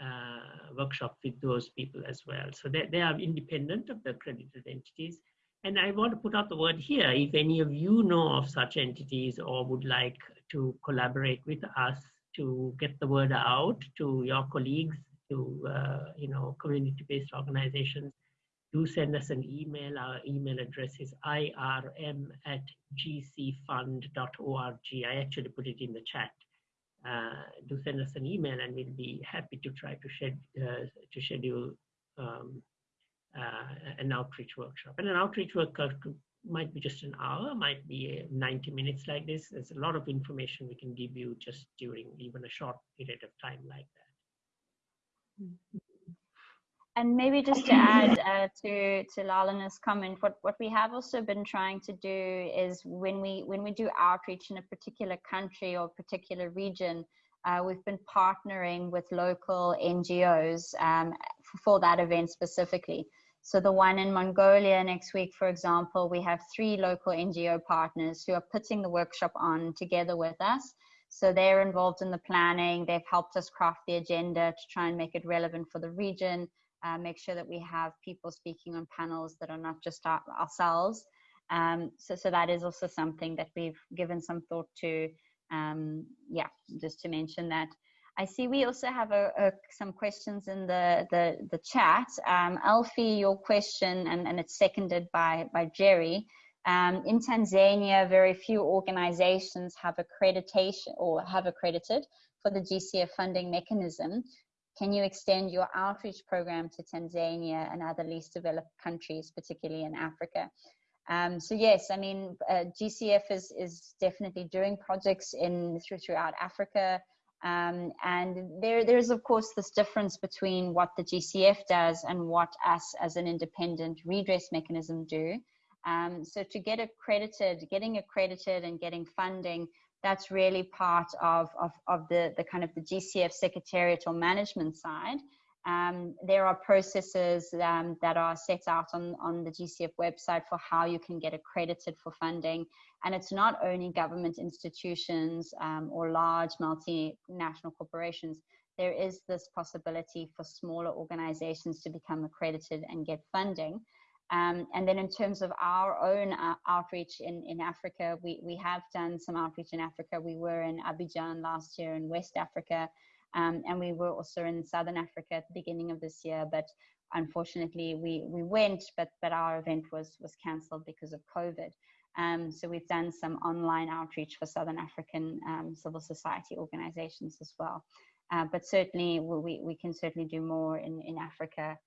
uh, workshop with those people as well. So they, they are independent of the accredited entities. And I want to put out the word here, if any of you know of such entities or would like to collaborate with us to get the word out to your colleagues, to uh, you know community-based organizations, do send us an email. Our email address is irm at gcfund.org. I actually put it in the chat. Uh, do send us an email and we'll be happy to try to, shed, uh, to schedule um, uh, an outreach workshop. And an outreach workshop might be just an hour, might be 90 minutes like this. There's a lot of information we can give you just during even a short period of time like that. Mm -hmm. And maybe just to add uh, to to Lalanath's comment, what what we have also been trying to do is when we when we do outreach in a particular country or particular region, uh, we've been partnering with local NGOs um, for that event specifically. So the one in Mongolia next week, for example, we have three local NGO partners who are putting the workshop on together with us. So they're involved in the planning. They've helped us craft the agenda to try and make it relevant for the region uh, make sure that we have people speaking on panels that are not just our, ourselves. Um, so, so that is also something that we've given some thought to. Um, yeah, just to mention that. I see we also have a, a, some questions in the, the, the chat. Um, Alfie, your question, and, and it's seconded by, by Jerry. Um, in Tanzania, very few organizations have accreditation or have accredited for the GCF funding mechanism. Can you extend your outreach program to Tanzania and other least developed countries, particularly in Africa? Um, so yes, I mean, uh, GCF is, is definitely doing projects in through, throughout Africa. Um, and there, there's of course this difference between what the GCF does and what us as an independent redress mechanism do. Um, so to get accredited, getting accredited and getting funding, that's really part of, of, of the, the kind of the GCF secretariat or management side. Um, there are processes um, that are set out on, on the GCF website for how you can get accredited for funding. And it's not only government institutions um, or large multinational corporations. There is this possibility for smaller organizations to become accredited and get funding. Um, and then in terms of our own uh, outreach in, in Africa, we, we have done some outreach in Africa. We were in Abidjan last year in West Africa. Um, and we were also in Southern Africa at the beginning of this year, but unfortunately we, we went, but, but our event was, was cancelled because of COVID. Um, so we've done some online outreach for Southern African um, civil society organizations as well. Uh, but certainly we, we can certainly do more in, in Africa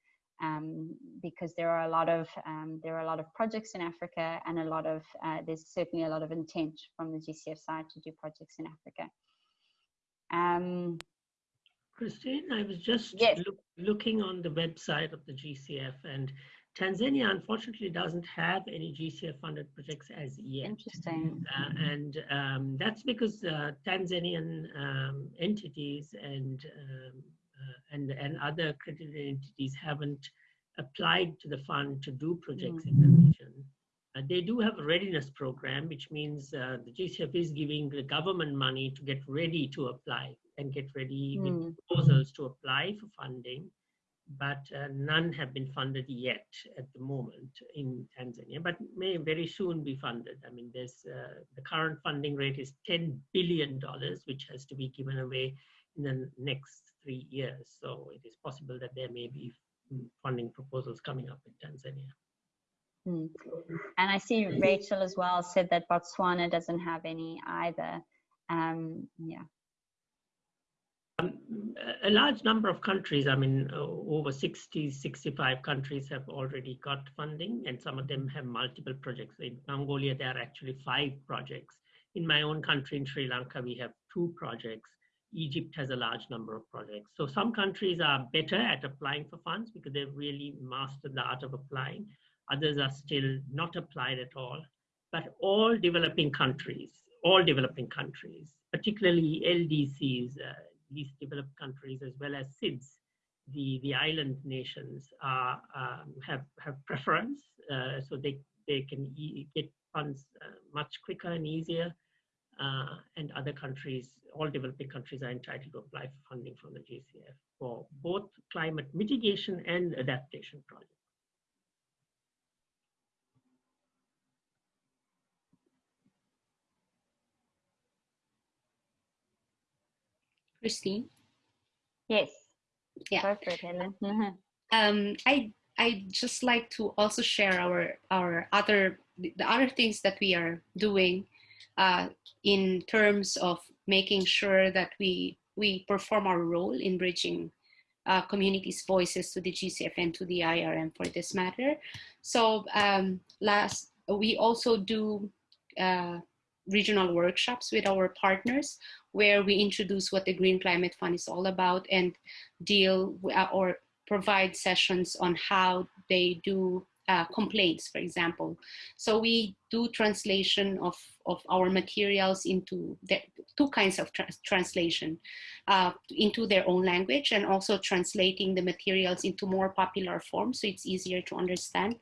um, because there are a lot of um, there are a lot of projects in Africa and a lot of uh, there's certainly a lot of intent from the GCF side to do projects in Africa. Um, Christine, I was just yes. look, looking on the website of the GCF and Tanzania unfortunately doesn't have any GCF funded projects as yet. Interesting. Uh, and um, that's because uh, Tanzanian um, entities and, um, and, and other accredited entities haven't applied to the fund to do projects mm. in the region. Uh, they do have a readiness program, which means uh, the GCF is giving the government money to get ready to apply and get ready mm. with proposals to apply for funding, but uh, none have been funded yet at the moment in Tanzania, but may very soon be funded. I mean, there's uh, the current funding rate is $10 billion, which has to be given away in the next three years. So it is possible that there may be funding proposals coming up in Tanzania. Mm. And I see Rachel as well said that Botswana doesn't have any either. Um, yeah. Um, a large number of countries, I mean, uh, over 60, 65 countries have already got funding, and some of them have multiple projects. In Mongolia, there are actually five projects. In my own country, in Sri Lanka, we have two projects. Egypt has a large number of projects. So some countries are better at applying for funds because they've really mastered the art of applying. Others are still not applied at all. But all developing countries, all developing countries, particularly LDCs, uh, least developed countries as well as SIDS, the, the island nations are, um, have, have preference, uh, so they, they can e get funds uh, much quicker and easier. Uh, and other countries, all developing countries are entitled to apply for funding from the GCF for both climate mitigation and adaptation projects. Christine? Yes. Yeah. Go for Helen. [LAUGHS] Um, I I just like to also share our our other the other things that we are doing uh, in terms of making sure that we we perform our role in bridging uh, communities' voices to the GCF and to the IRM for this matter. So um, last we also do uh, regional workshops with our partners where we introduce what the Green Climate Fund is all about and deal or provide sessions on how they do uh, complaints, for example. So we do translation of, of our materials into the, two kinds of tra translation, uh, into their own language and also translating the materials into more popular forms so it's easier to understand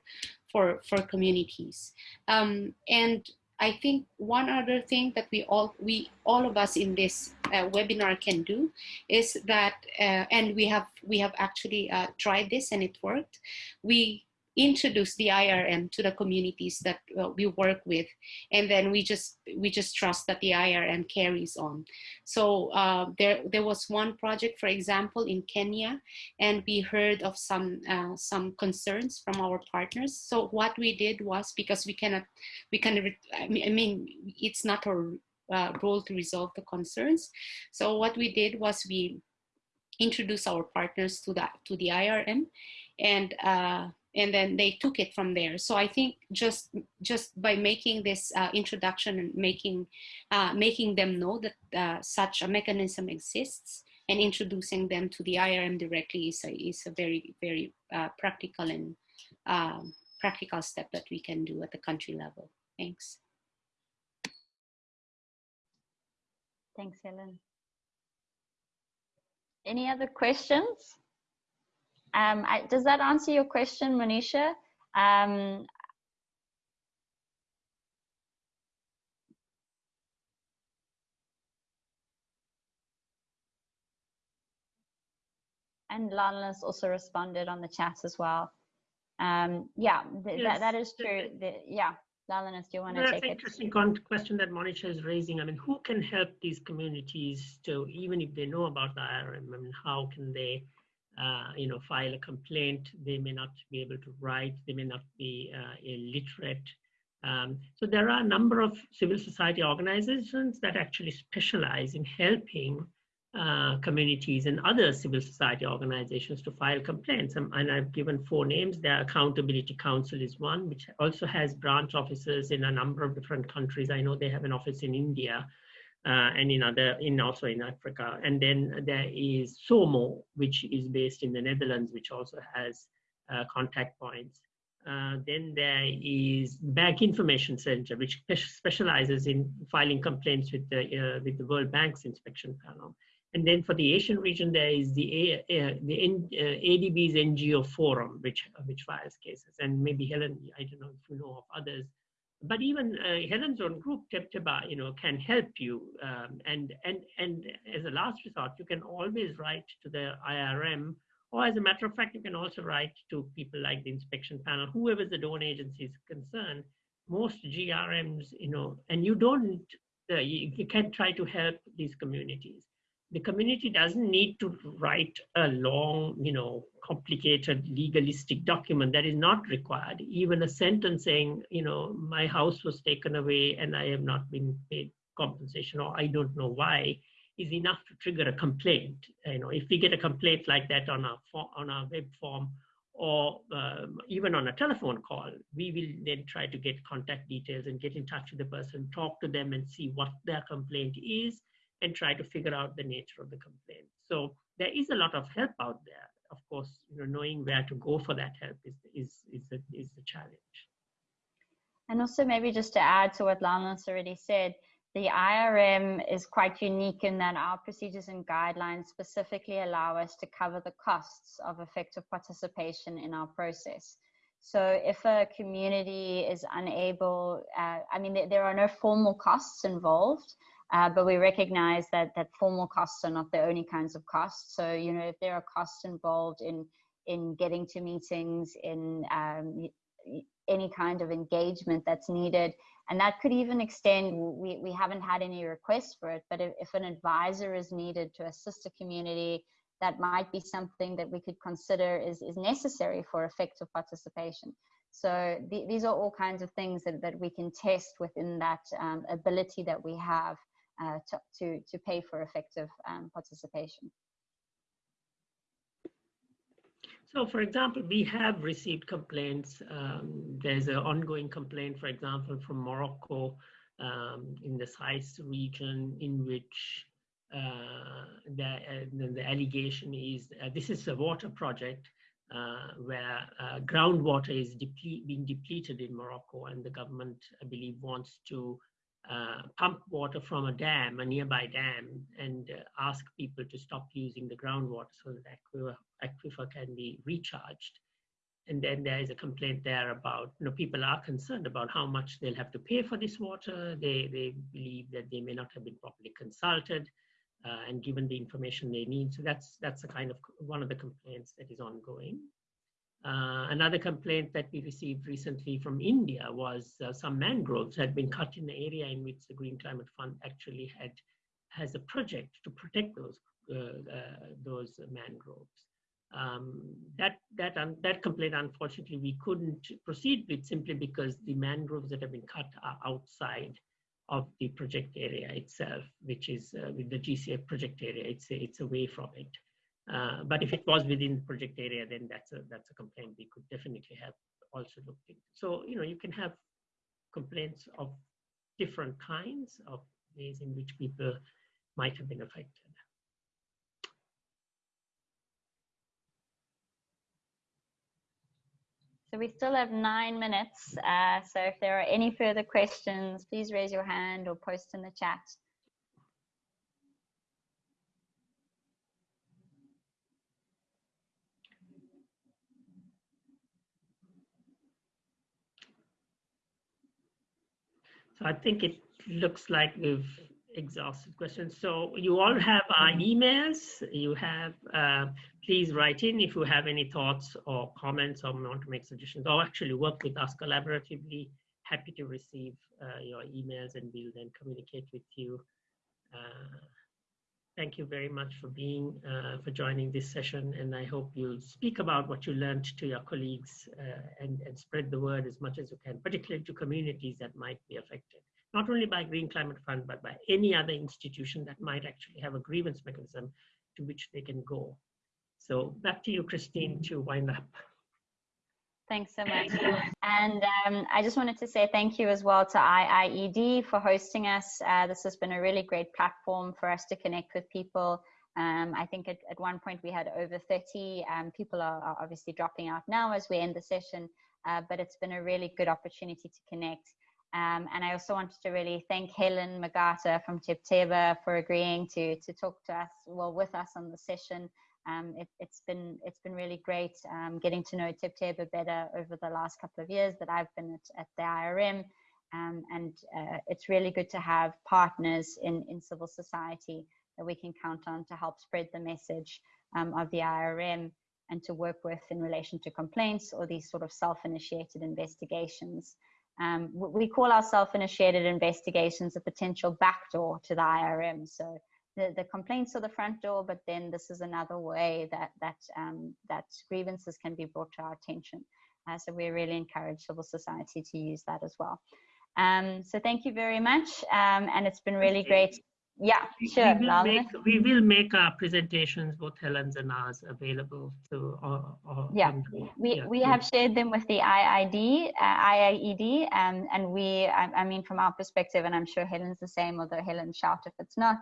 for, for communities. Um, and I think one other thing that we all, we, all of us in this uh, webinar can do is that, uh, and we have, we have actually uh, tried this and it worked. We introduce the IRM to the communities that uh, we work with, and then we just we just trust that the IRM carries on. So uh, there there was one project, for example, in Kenya, and we heard of some uh, some concerns from our partners. So what we did was because we cannot we can I mean it's not our uh, role to resolve the concerns. So what we did was we introduced our partners to that to the IRM and uh, and then they took it from there. So I think just just by making this uh, introduction and making uh, making them know that uh, such a mechanism exists and introducing them to the IRM directly is a, is a very very uh, practical and um, practical step that we can do at the country level. Thanks. Thanks, Helen. Any other questions? Um, I, does that answer your question, Manisha? Um, and Lana's also responded on the chat as well. Um, yeah, th yes. that, that is true. The, yeah, Lalanath, do you want to That's take an interesting question that Monisha is raising. I mean, who can help these communities to, even if they know about the IRM, I mean, how can they, uh, you know, file a complaint? They may not be able to write, they may not be uh, illiterate. Um, so there are a number of civil society organizations that actually specialize in helping uh, communities and other civil society organizations to file complaints. Um, and I've given four names. The Accountability Counsel is one, which also has branch offices in a number of different countries. I know they have an office in India uh, and in other, in also in Africa. And then there is SOMO, which is based in the Netherlands, which also has uh, contact points. Uh, then there is Bank Information Center, which specializes in filing complaints with the uh, with the World Bank's inspection panel. And then for the Asian region, there is the uh, the N, uh, ADB's NGO forum, which which files cases. And maybe Helen, I don't know if you know of others, but even uh, Helen's own group, Tebtebba, you know, can help you. Um, and and and as a last resort, you can always write to the IRM or as a matter of fact, you can also write to people like the inspection panel, whoever the donor agency is concerned. Most GRMs, you know, and you don't, uh, you, you can try to help these communities. The community doesn't need to write a long, you know, complicated legalistic document that is not required. Even a sentence saying, you know, my house was taken away and I have not been paid compensation or I don't know why is enough to trigger a complaint. You know, if we get a complaint like that on our on our web form or um, even on a telephone call, we will then try to get contact details and get in touch with the person, talk to them and see what their complaint is and try to figure out the nature of the complaint. So there is a lot of help out there. Of course, you know, knowing where to go for that help is, is, is, the, is the challenge. And also maybe just to add to what Lana's already said, the IRM is quite unique in that our procedures and guidelines specifically allow us to cover the costs of effective participation in our process. So if a community is unable, uh, I mean, there are no formal costs involved, uh, but we recognize that that formal costs are not the only kinds of costs. So you know, if there are costs involved in in getting to meetings, in um, any kind of engagement that's needed, and that could even extend we, we haven't had any requests for it but if, if an advisor is needed to assist a community that might be something that we could consider is, is necessary for effective participation so the, these are all kinds of things that, that we can test within that um, ability that we have to, to, to pay for effective um, participation So, for example, we have received complaints. Um, there's an ongoing complaint, for example, from Morocco um, in the Sais region, in which uh, the, uh, the allegation is uh, this is a water project uh, where uh, groundwater is deple being depleted in Morocco, and the government, I believe, wants to uh, pump water from a dam, a nearby dam, and uh, ask people to stop using the groundwater so that aquifer, aquifer can be recharged. And then there is a complaint there about, you know, people are concerned about how much they'll have to pay for this water. They, they believe that they may not have been properly consulted uh, and given the information they need. So that's, that's a kind of one of the complaints that is ongoing. Uh, another complaint that we received recently from India was uh, some mangroves had been cut in the area in which the Green Climate Fund actually had has a project to protect those uh, uh those mangroves. Um, that that um, that complaint, unfortunately, we couldn't proceed with simply because the mangroves that have been cut are outside of the project area itself, which is uh, with the GCF project area. It's it's away from it. Uh, but if it was within the project area, then that's a that's a complaint we could definitely have also looked into. So you know you can have complaints of different kinds of ways in which people might have been affected. So we still have nine minutes. Uh, so if there are any further questions, please raise your hand or post in the chat. So I think it looks like we've exhausted questions. So you all have our emails. You have, uh, please write in if you have any thoughts or comments or want to make suggestions or actually work with us collaboratively. Happy to receive uh, your emails and we'll then communicate with you. Uh, thank you very much for being, uh, for joining this session. And I hope you'll speak about what you learned to your colleagues uh, and, and spread the word as much as you can, particularly to communities that might be affected not only by Green Climate Fund, but by any other institution that might actually have a grievance mechanism to which they can go. So back to you, Christine, to wind up. Thanks so much. And um, I just wanted to say thank you as well to IIED for hosting us. Uh, this has been a really great platform for us to connect with people. Um, I think at, at one point we had over 30. Um, people are, are, obviously dropping out now as we end the session, uh, but it's been a really good opportunity to connect. Um, and I also wanted to really thank Helen Magata from Tebtebba for agreeing to, to talk to us, well, with us on the session. Um, it, has been it's been really great um, getting to know Tebtebba better over the last couple of years that I've been at, at the IRM. Um, and uh, it's really good to have partners in, in civil society that we can count on to help spread the message um, of the IRM and to work with in relation to complaints or these sort of self-initiated investigations. Um, we call our self-initiated investigations a potential backdoor to the IRM. So the, the complaints are the front door, but then this is another way that that um, that grievances can be brought to our attention. Uh, so we really encourage civil society to use that as well. Um, so thank you very much, um, and it's been really great yeah, sure. We will, make, we will make our presentations, both Helen's and ours, available to. Uh, uh, yeah, we, yeah, we have shared them with the IID, uh, IIED, um, and we, I, I, mean, from our perspective, and I'm sure Helen's the same, although Helen shout if it's not,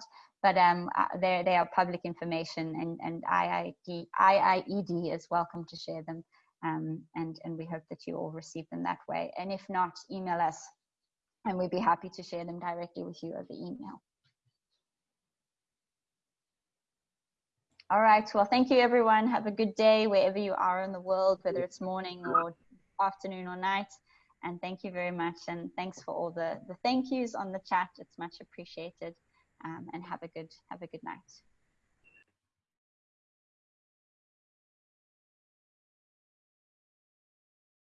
but um, uh, they they are public information, and and IID, IIED is welcome to share them, um, and and we hope that you all receive them that way. And if not, email us, and we'd be happy to share them directly with you over email. All right. Well, thank you, everyone. Have a good day wherever you are in the world, whether it's morning or afternoon or night. And thank you very much. And thanks for all the, the thank yous on the chat. It's much appreciated. Um, and have a good have a good night.